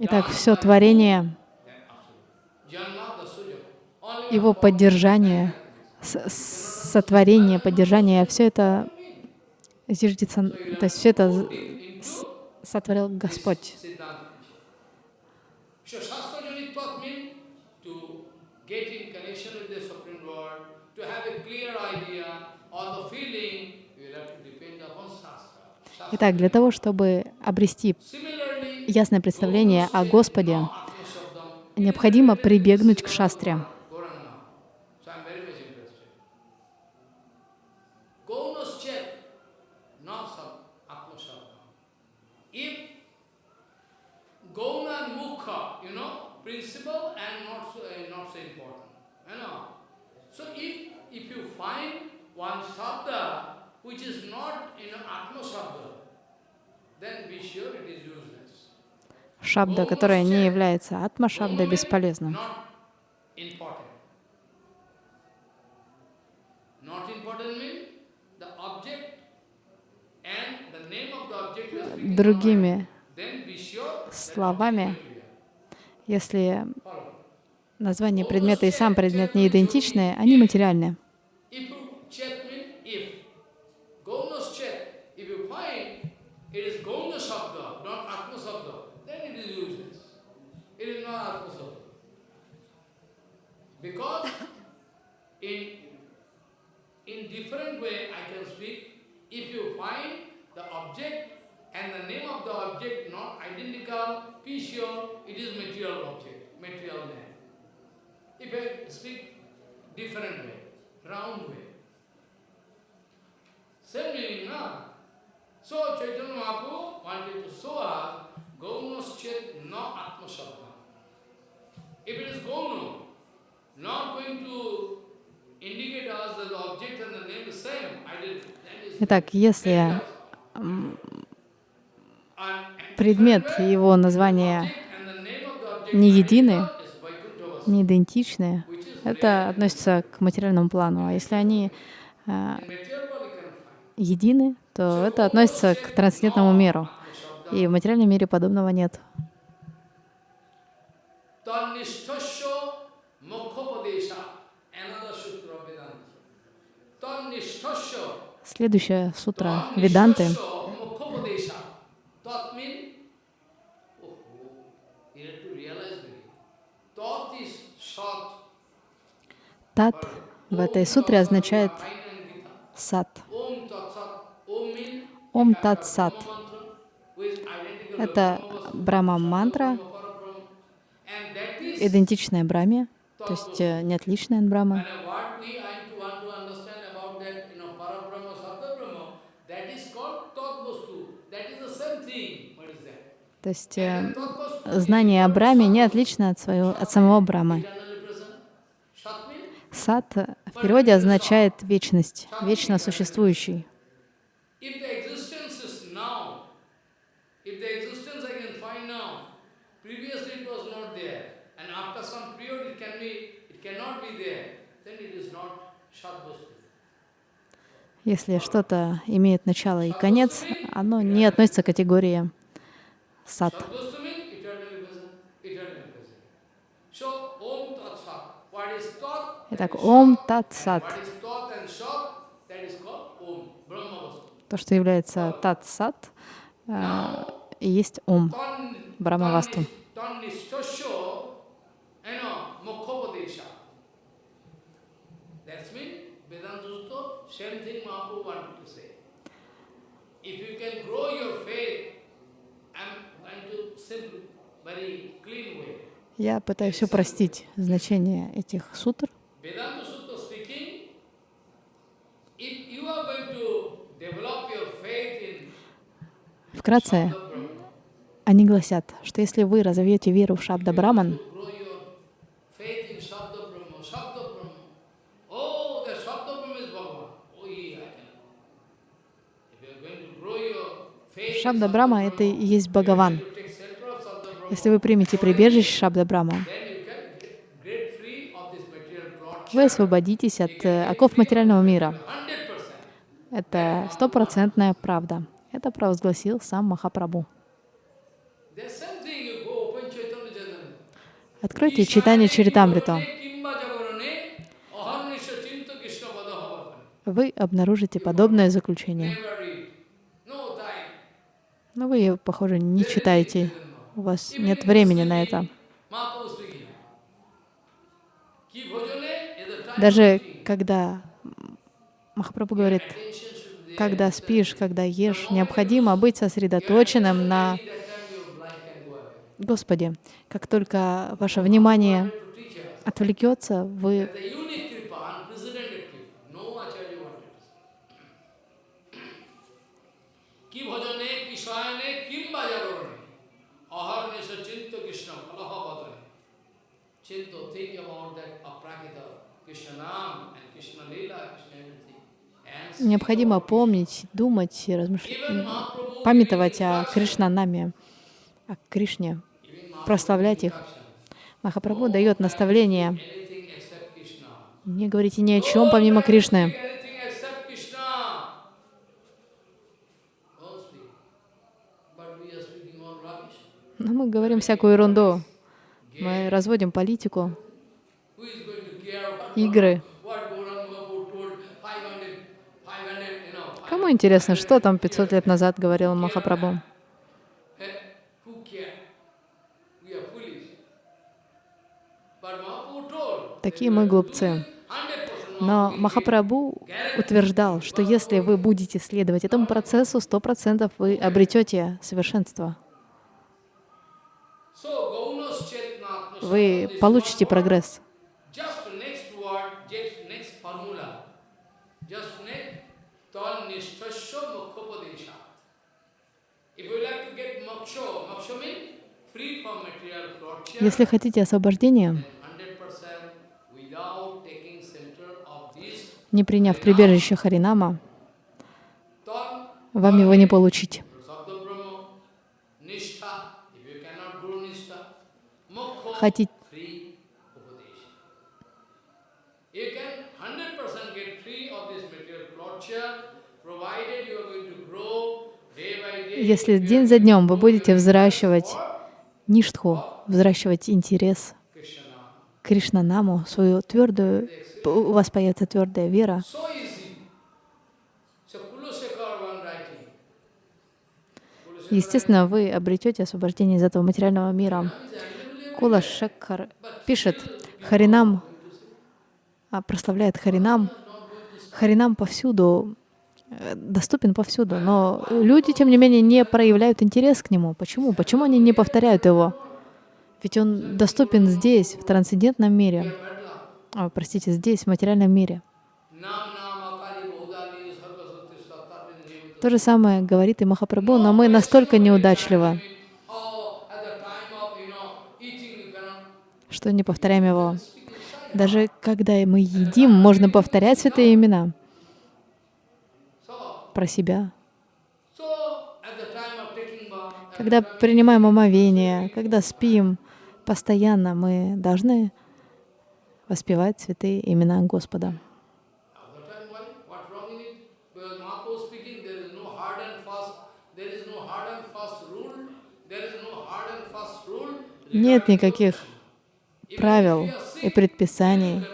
Итак, все творение, его поддержание, сотворение, поддержание, все это зиждется, то есть все это сотворил Господь. Siddhanta. So Shastra Jani Tat means to get in connection with the Supreme Lord, to have a clear idea, all the feeling, you will have to depend upon Shastra. Shastra. Итак, для того, чтобы обрести ясное представление о Господе, необходимо прибегнуть к шастре. Gaunas check, not Mukha, you know, uh, which is in Atma Shabda, Шабда, которая не является атма-шабдой, бесполезна. Другими словами, если название предмета и сам предмет не идентичны, они материальны. Because in, in different way I can speak, if you find the object and the name of the object not identical, be sure it is material object, material name. If I speak different way, round way. Same meaning, no? So Chaitanya Mahaprabhu wanted to show us Gaunas Chet no Atma Shabda. If it is Gauna, Итак, если предмет и его название не едины, не идентичны, это относится к материальному плану. А если они э, едины, то это относится к трансцендентному миру. И в материальном мире подобного нет. Tanishtasya Mokhopadesha, another sutra of Vedanta. Tanishtasya Следующая сутра Веданты Mokhopadesha. Tat means, oh, you have to realize this. Tat is sat. Тат в этой сутре означает means Ом Тат Сат. Это is идентичная Брахме, то есть э, не отличная от Брахмы. And what we I to want to understand about that, you know, Parabrahma, Sabda Brahma, that is called Tat Vastu. That is the same thing. What is that? То есть э, знание о Брахме не отлично от, своего, от самого means Сат э, в переводе означает вечность, вечно существующий. Если что-то имеет начало и конец, оно не относится к категории Tat? Итак, Ом Тат Сат. То, что является Тат Сат, э, и есть Ом. Same thing Mahaprabhu wanted to say. If you can grow your faith, I'm going to simple, very clean way. Я пытаюсь упростить значение этих сутр. Вкратце, они гласят, что если вы разовьете веру в Шабда Браман. Oh. Oh, Шабда Брама — это и есть Бхагаван. you take shelter of Shabda Brahma, Если вы примете прибежище Шабда Брама, вы освободитесь от э, оков материального мира. 100%. Это стопроцентная правда. Это провозгласил сам Махапрабху. Откройте читание Krishna вы обнаружите подобное заключение. Но вы, похоже, не читаете. У вас нет времени на это. Даже когда Махапрабху говорит, когда спишь, когда ешь, необходимо быть сосредоточенным на. Господе. Как только ваше внимание отвлекется, вы kim bajarone. Необходимо помнить, думать и размышлять, памятовать о Кришнанаме, о Кришне, прославлять их. Махапрабху дает наставление. Не говорите ни о чем помимо Кришны. Anything except Krishna. Don't speak. But we are speaking all rubbish. Но мы говорим всякую ерунду. Мы разводим политику, игры. what Gauranga Mahaprabhu told 500, 500, you know, Кому интересно, что там 500 лет назад говорил Махапрабху? Такие мы глупцы. 100% Но Махапрабху утверждал, что если вы будете следовать этому процессу, сто процентов вы обретете совершенство. Вы получите прогресс. Если хотите освобождения, 100% without taking center of this не приняв прибежище Харинама, вам его не получить. sabda brahma, nishtha, if you cannot grow nishtha, mokho, Хотите free upadesha. You can 100% get free of this material torture, provided you are going to grow day by day. Если день за днем вы будете взращивать ништху, взращивать интерес к Кришнанаму, свою твердую, у вас появится твердая вера, естественно, вы обретете освобождение из этого материального мира. Кула Шекхар пишет, Харинам а, прославляет Харинам. Харинам повсюду, э, доступен повсюду, но люди, тем не менее, не проявляют интерес к нему. Почему? Почему они не повторяют его? Ведь он доступен здесь, в трансцендентном мире. А, простите, здесь, в материальном мире. То же самое говорит и Махапрабху, но мы настолько неудачливы, Oh, at the time of, you know, eating, you cannot что не повторяем его. Даже когда мы едим, можно повторять святые имена про себя. Когда принимаем омовение, когда спим, постоянно мы должны воспевать святые имена Господа. Нет никаких правил и предписаний,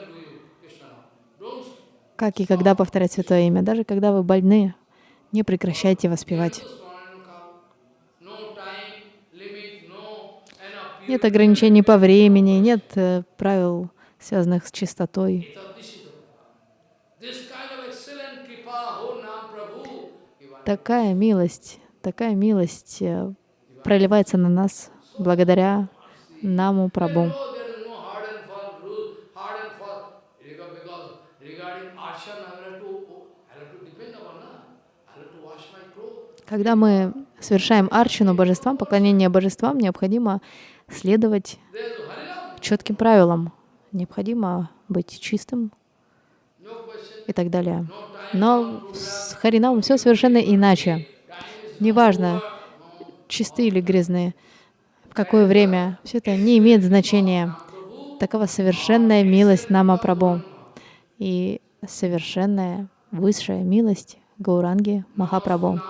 как и когда повторять святое имя. Даже когда вы больны, не прекращайте воспевать. Нет ограничений по времени, нет э, правил, связанных с чистотой. Такая милость, такая милость э, проливается на нас благодаря наму Прабху. No, there is no hard and fast rule, hard and fast. Because because regarding arshan, I have to, I have to depend upon, na? I have to wash my clothes. Когда мы совершаем арчину божествам, поклонение божествам, необходимо следовать четким правилам. Необходимо быть чистым и так далее. Но с Харинамом все совершенно иначе. Неважно, чистые или грязные, в какое время, все это не имеет значения. Такова совершенная милость Нама Прабху и совершенная высшая милость Гауранги Махапрабху.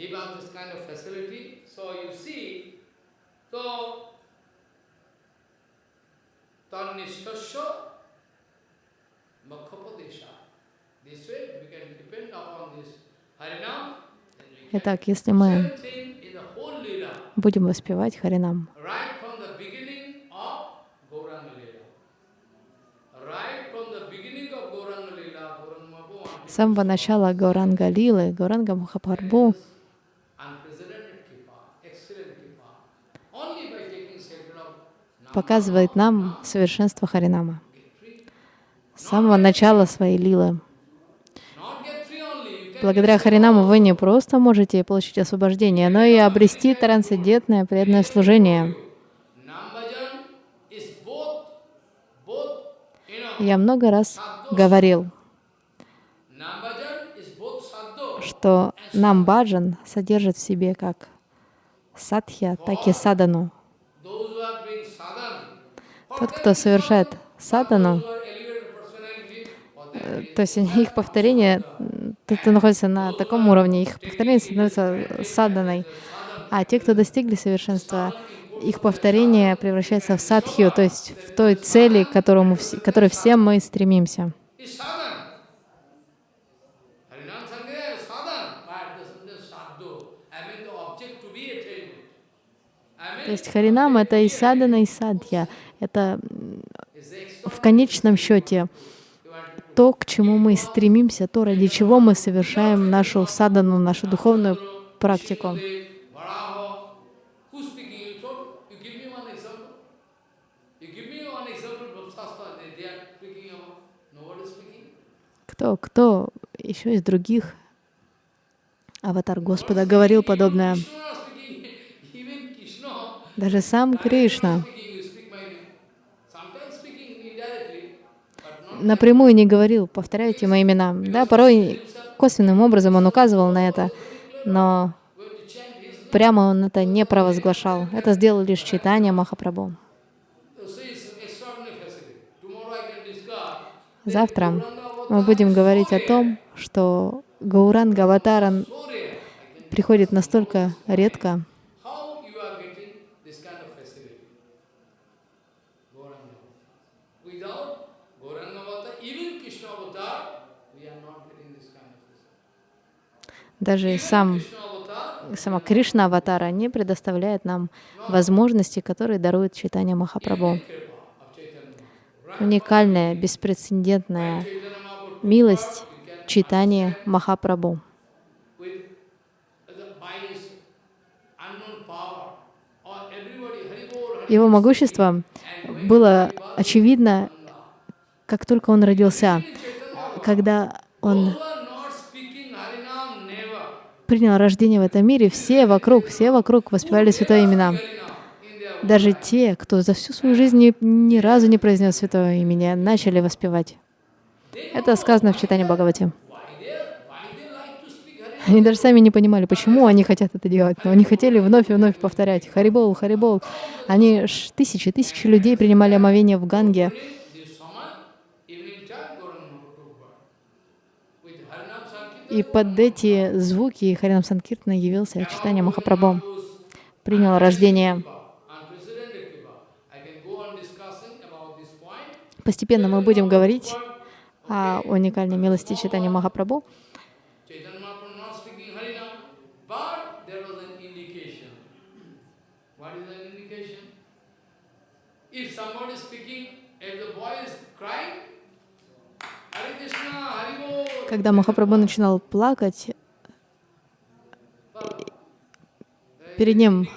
Give us this kind of facility. So you see, so Tanishtasya Makhapadesha. This way we can depend upon this Harinam. Итак, если мы будем воспевать Харинам, самого начала Гауранга Лилы, Гауранга Махапрабху показывает нам совершенство Харинама. С самого начала своей лилы. Благодаря Харинаму вы не просто можете получить освобождение, но и обрести трансцендентное преданное служение. Я много раз говорил, что Намбаджан содержит в себе как садхья, так и садану. Тот, кто совершает садану, э, то есть их повторение, м, тот, кто находится на таком уровне, их повторение становится саданой. А те, кто достигли совершенства, их повторение превращается в садхью, то есть в той цели, к которой все мы стремимся. is sadhana. Harinam Sankhya is sadhana, but the the sadhu, I mean the object to be attained. I mean, То есть Харинам — это и садана, и садхья. Это в конечном счете то, к чему мы стремимся, то, ради чего мы совершаем нашу садану, нашу духовную практику. Кто, кто еще из других аватар Господа говорил подобное? Krishna speaking, even Krishna, Даже сам Кришна. напрямую не говорил, повторяйте мои имена. Да, порой косвенным образом он указывал на это, но прямо он это не провозглашал. Это сделал лишь читание Махапрабху. Завтра мы будем говорить о том, что Гауранга Аватара So rare. I can, приходит настолько редко, how you are getting this kind of facility? Gauranga. Without Gauranga Avatar, even Krishna Avatar, we are not getting this kind of facility. Даже сам сама Кришна Аватара не предоставляет нам возможности, которые дарует читание Махапрабху. Уникальная, беспрецедентная милость читания Махапрабху. Его могущество было очевидно, как только он родился, когда он Those who are not speaking Harinam, never. Принял рождение в этом мире, все вокруг, все вокруг воспевали святое имена. Даже те, кто за всю свою жизнь ни, ни разу не произнес святое имя, начали воспевать. Это сказано в читании Бхагавати. Они даже сами не понимали, почему они хотят это делать, но они хотели вновь и вновь повторять «Харибол, Харибол». Они тысячи, тысячи людей принимали омовение в Ганге, This summer, evening time, Gauranga Mahaprabhu birth. With Harinam Sankirtan, и под эти звуки Харинам Санкиртана явился читание Махапрабху, принял рождение. Постепенно мы будем говорить о уникальной милости читания Махапрабху? If somebody is speaking, if the boy is crying, Когда Махапрабху начинал плакать, перед ним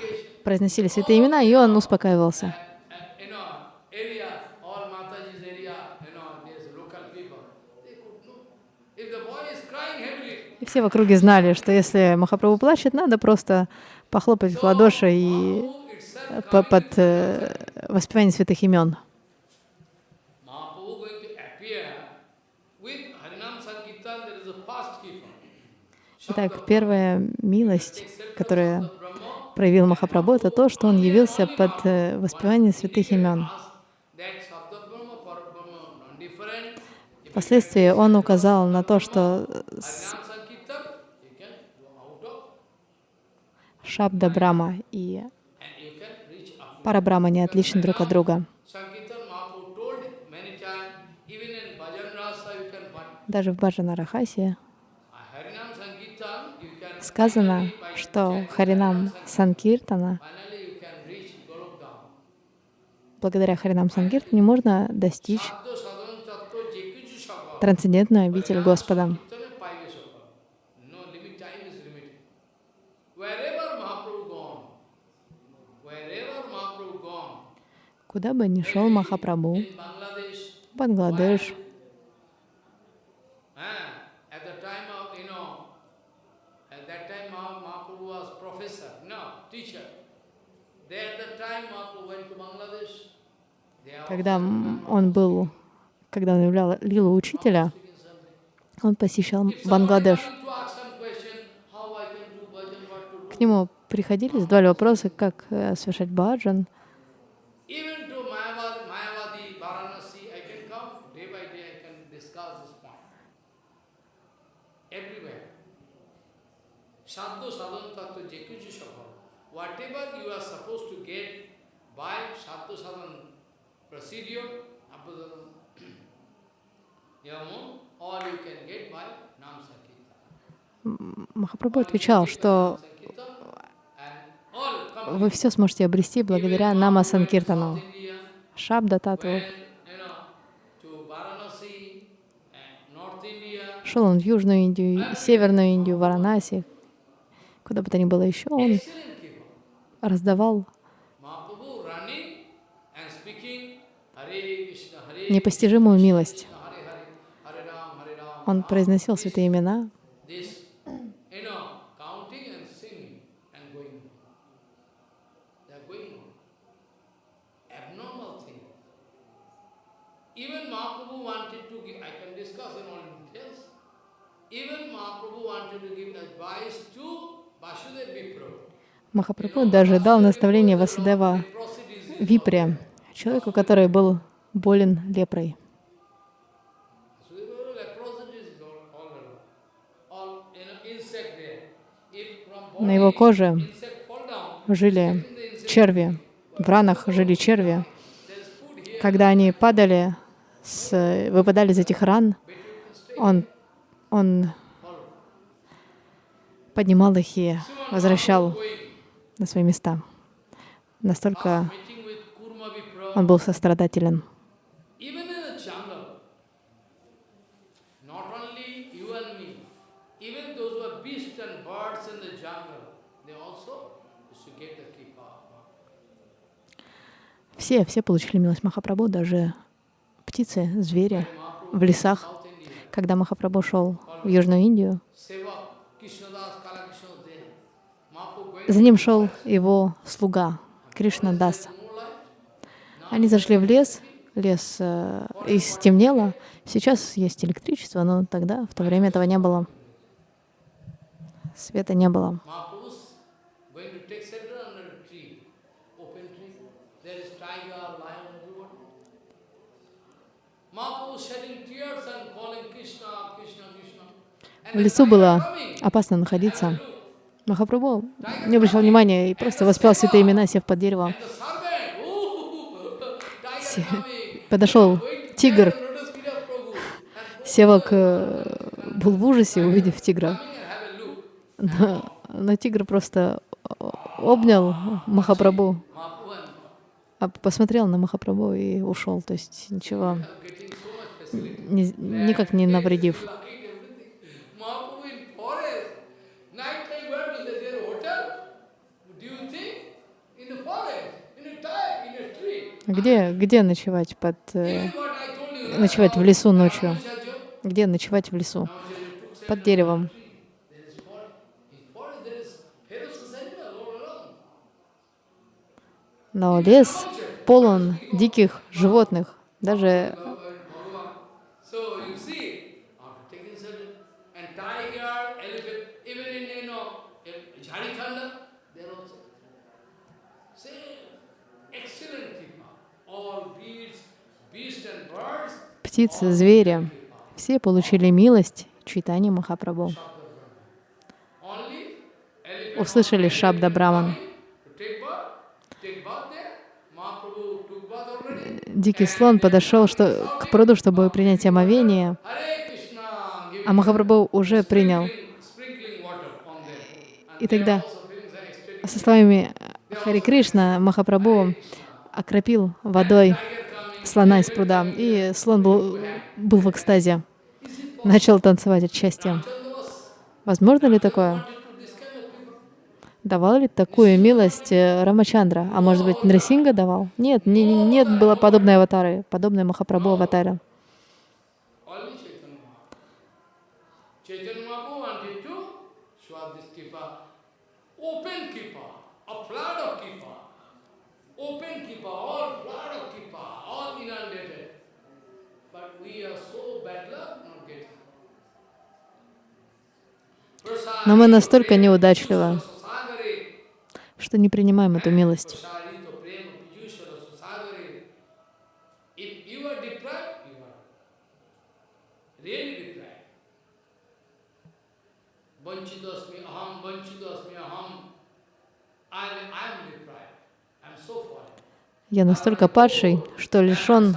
произносили святые имена, и он успокаивался. И все в округе знали, что если Махапрабху плачет, надо просто похлопать в ладоши и по- под э, воспевание святых имен. Mahaprabhu going to appear with Harinam Sankirtan, there is a fast keeper. Итак, первая милость, которая проявил Махапрабху, это то, что он явился под э, воспевание святых имен. Впоследствии он указал на то, что Шабда Брама и. Парабрама не отличны друг от друга. Sankirtan Mahaprabhu told many times, even in Bhajan Rasa you can find. Даже в Баджанарахасе Harinam Sankirtan, you can сказано, что Харинам Санкиртана, благодаря Харинам Санкиртане можно достичь трансцендентную обитель Господа. Куда бы ни шел Махапрабху, Бангладеш, Ah, at the time of, you know, at that time Maha- Mahaprabhu was professor, no, teacher. There at the time Mahaprabhu went to Bangladesh. They are когда он был, когда он являл лилу учителя, он посещал Бангладеш. К нему приходили, задавали вопросы, как э, совершать баджан. Even to Mayavadi, Mayavadi, Varanasi, I can come, day by day I can discuss this point. Everywhere. Sadhu sadhan tattva jekuju sabha. Whatever you are supposed to get by sadhu sadhan procedure, abhadana, yamun, all you can get by nam sankirtan. Махапрабху отвечал, что вы все сможете обрести благодаря Нама Санкиртану. Шабда Татву. Шел он в Южную Индию, Северную Индию, Варанаси, куда бы то ни было еще, он раздавал Mahaprabhu running and speaking Hare Krishna, Hare непостижимую милость. Он произносил святые имена. Махапрабху даже дал наставление Васудева. Випре, человеку, который был болен лепрой. На его коже жили черви, в ранах жили черви. Когда они падали, с, выпадали из этих ран, он, он поднимал их и возвращал на свои места. Настолько он был сострадателен. Even in the jungle, not only you and me, even those who are beasts and birds in the jungle, they also used to get the kippa. Все, все получили милость Махапрабху, даже птицы, звери в лесах. Когда Махапрабху шел в Южную Индию, за ним шел его слуга Кришна Дас. Они зашли в лес, лес э, и стемнело. Сейчас есть электричество, но тогда, в то время этого не было. Света не было. Mahaprabhu's going to take shelter under a tree, open tree. There is tiger, lion, everybody. Mahaprabhu shedding tears and calling Krishna, Krishna, Krishna. And В лесу было опасно находиться. Махапрабху не обращал внимания и просто воспел святые имена, сев под coming. Подошел тигр. Севак э, был в ужасе, увидев тигра. Но, но тигр просто обнял Махапрабху, а посмотрел на Махапрабху и ушел. То есть ничего, ни- никак не навредив. Lugging everything. Mahaprabhu in forest. Night time, where do they? Their hotel? Do you think? In the forest, in a tire, in a tree. Где, где ночевать под э, ночевать в лесу ночью? Где ночевать в лесу? Под деревом. Но лес полон диких животных. Даже Bhagavan. So you see, after taking shelter, and tiger, elephant, even in you know in Jharkhand, there also same excellent people, all beasts, beast and birds, птицы, звери, все получили милость Чайтани Махапрабху. Услышали Шабда Браман. Дикий слон подошел что, к пруду, чтобы принять омовение, а Махапрабху уже принял. И тогда со словами Хари Кришна Махапрабху окропил водой слона из пруда, и слон был, был в экстазе, начал танцевать от счастья. Возможно ли такое? Давал ли такую милость э, Рамачандра? А может быть, Нрисинга давал? Нет, не- не- нет было подобной аватары, подобной Махапрабху аватаре. Only Chaitanya Mahaprabhu. Chaitanya Mahaprabhu wanted to show us this kipa, open kipa, a flood of kipa, open kipa, all flood of kipa, all inundated. But we are so bad luck not getting. Но мы настолько неудачливы, что не принимаем эту милость. Я настолько падший, что лишен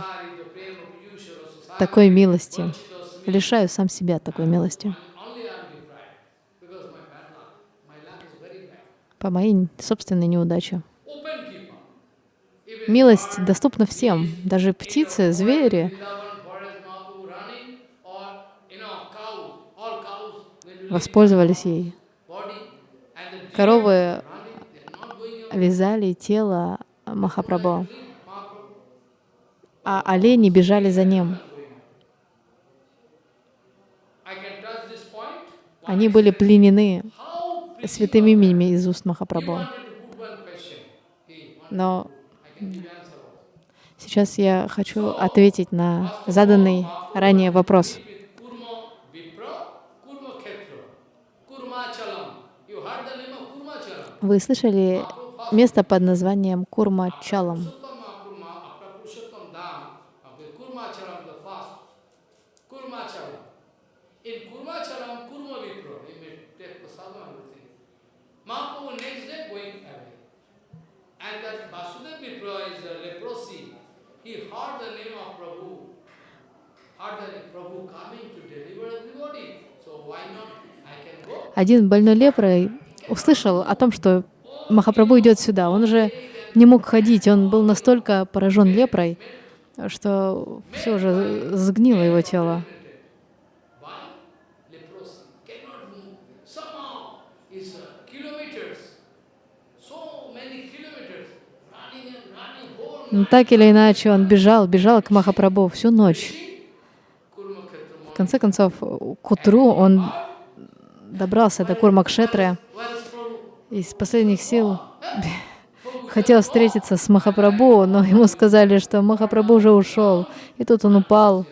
такой милости. Лишаю сам себя такой милости. По моей собственной неудаче. Милость доступна всем, даже птицы, звери воспользовались ей. Коровы вязали тело Махапрабху, а олени бежали за ним. Они были пленены Святыми именами из уст Махапрабху. Но сейчас я хочу ответить на заданный ранее вопрос. Вы слышали место под названием Курма-Чалам? Purushottam Один больной лепрой услышал о том, что Махапрабху идет сюда. Он уже не мог ходить, он был настолько поражен лепрой, что все уже сгнило его тело. Но так или иначе он бежал, бежал к Махапрабху всю ночь. В конце концов, к утру он добрался до Курмакшетры из последних сил <laughs> хотел встретиться с Махапрабху, но ему сказали, что Махапрабху уже ушел. И тут он упал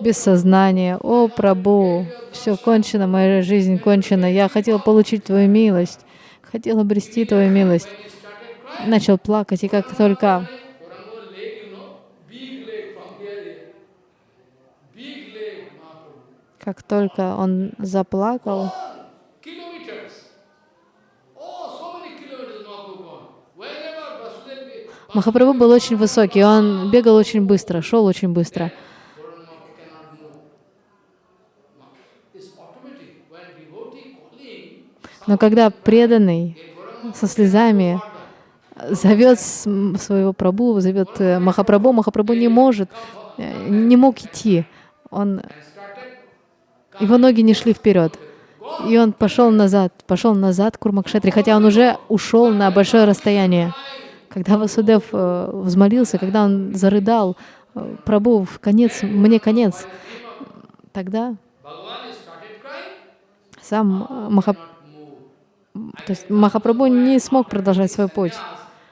без сознания. «О, Прабху, все кончено, моя жизнь кончена. Я хотел получить Твою милость, хотел обрести Твою милость». Начал плакать, и как только как только он заплакал. Oh, Махапрабху был очень высокий, он бегал очень быстро, шел очень быстро. Но когда преданный со слезами зовет своего Прабу, зовет э, Махапрабху, Махапрабху не может, э, не мог идти. Он, его ноги не шли вперед. И он пошел назад, пошел назад к Курмакшетре, хотя он уже ушел на большое расстояние. Когда Васудев э, взмолился, когда он зарыдал, Прабу, конец, мне конец, тогда сам Маха- move. то есть Махапрабху не смог продолжать свой путь.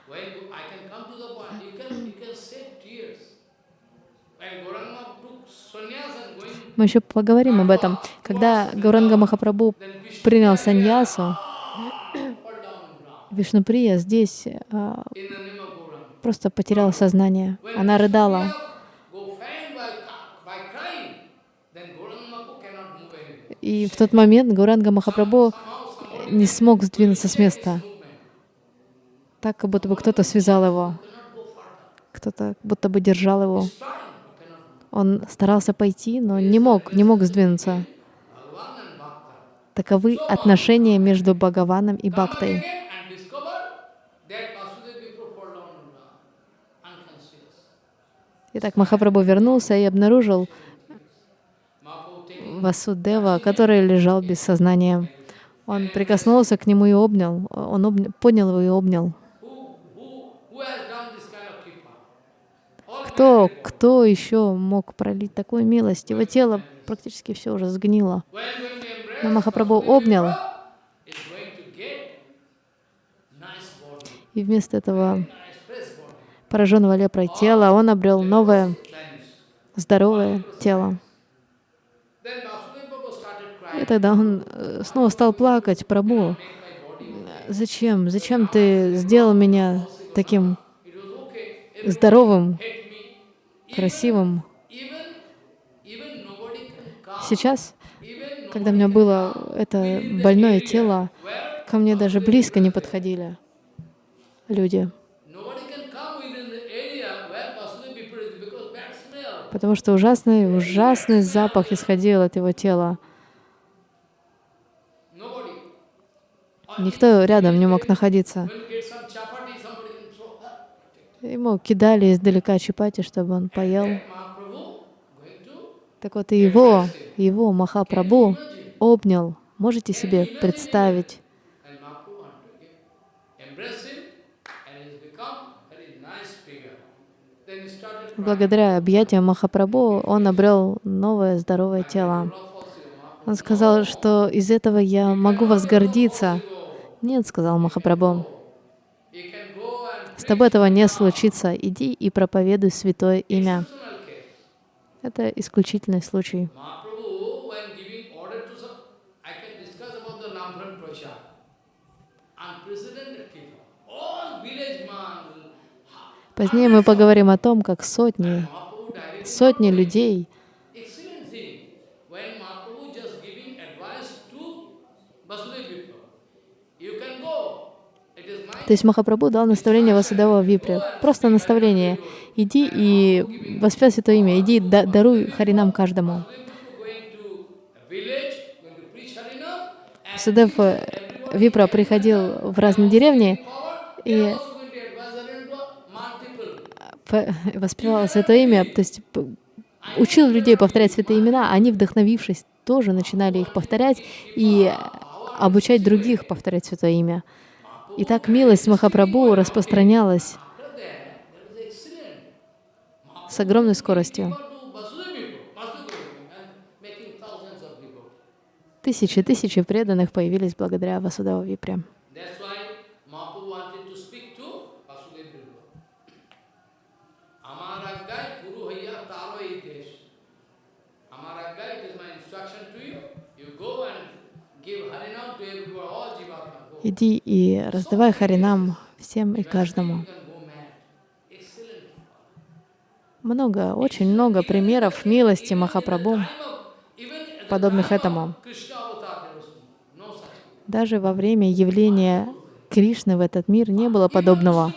When you- I can come to the point, you can, you can save tears. When Gauranga took sannyas and going, Мы еще поговорим об этом. Когда Гауранга Махапрабху принял саньясу, <coughs> Вишнуприя здесь а, просто потеряла сознание. Она рыдала. И в тот момент Гауранга Махапрабху не смог сдвинуться с места. Так, как будто бы кто-то связал его, кто-то будто бы держал его. Он старался пойти, но не мог, не мог сдвинуться. Таковы отношения между Бхагаваном и Бхактой. Итак, Махапрабху вернулся и обнаружил Васудева, который лежал без сознания. Он прикоснулся к нему и обнял. Он обня- поднял его и обнял. who, who, who has done this kind of kripa? All Кто, кто еще мог пролить такую милость? Его тело практически все уже сгнило. Но Махапрабху обнял, и вместо этого пораженного лепрой тела он обрел новое, здоровое тело. И тогда он э, снова стал плакать, Прабу, зачем, зачем ты сделал меня таким здоровым. Красивым? Сейчас, когда у меня было это больное тело, ко мне даже близко не подходили люди, потому что ужасный, ужасный запах исходил от его тела. Никто рядом не мог находиться. When you get some chapati, somebody can throw her. Ему кидали издалека чапати, чтобы он поел. Так вот, и его, его Махапрабху обнял. Можете себе представить? Благодаря объятиям Махапрабху он обрел новое здоровое тело. Он сказал, что из этого я могу вас гордиться. Нет, сказал Махапрабху, You can go and с тобой этого не случится. Иди и проповедуй святое имя. Это исключительный случай. Позднее мы поговорим о том, как сотни, сотни людей То есть Махапрабху дал наставление Васудева Випре. Просто наставление. Иди и воспевай Святое Имя. Иди, да- даруй Харинам каждому. going to a village, going to preach Harinam, and Судев э, Випра приходил в разные деревни и воспевал Святое Имя, то есть учил людей повторять святые имена, они, вдохновившись, тоже начинали их повторять и обучать других повторять Святое Имя. И так милость Махапрабху распространялась с огромной скоростью. Тысячи тысячи преданных появились благодаря Васудева Випре. Иди и раздавай Харинам всем и каждому. Много, очень много примеров милости Махапрабху, подобных этому. Даже во время явления Кришны в этот мир не было подобного.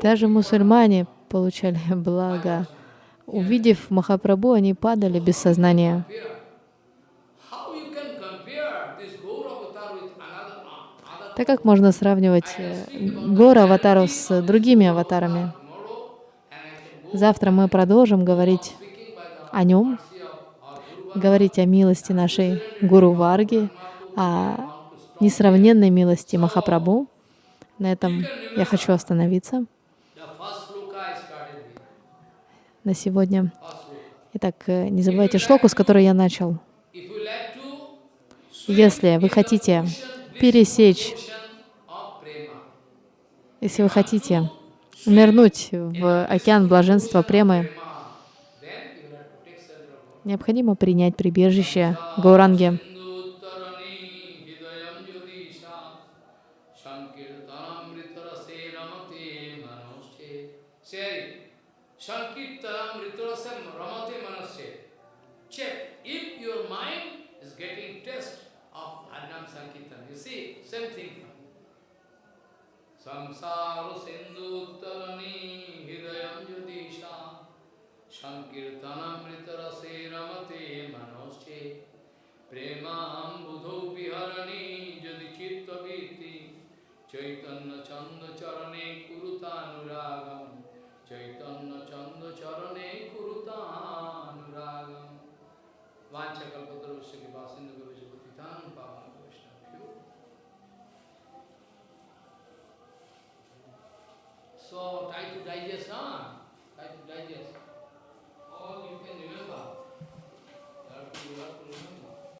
Даже мусульмане получали <laughs> благо. Увидев Махапрабху, они падали без сознания. Так как можно сравнивать э, Гора аватару с другими аватарами? Завтра мы продолжим говорить о нем, говорить о милости нашей Гуру Варги, о несравненной милости Махапрабху. На этом я хочу остановиться на сегодня. Итак, э, не забывайте шлоку, с которой я начал. Если вы хотите пересечь, если вы хотите нырнуть в океан блаженства премы, необходимо принять прибежище Гауранги. সংসার সিন্ধু তরণী হৃদয় যদিষা সংকীর্তনমৃত রসে রমতে মনোশ্চে। প্রেমাম বুধৌ বিহরণী যদি চিত্তবৃত্তি চৈতন্য চন্দ চরণে কুরুতানুরাগম। চৈতন্য চন্দ চরণে কুরুতানুরাগম। वाचा कल्पतरुष्य के वासिंद को विजय पतितान So try to digest, huh? Try to digest. All you can remember. You have to, you have to remember.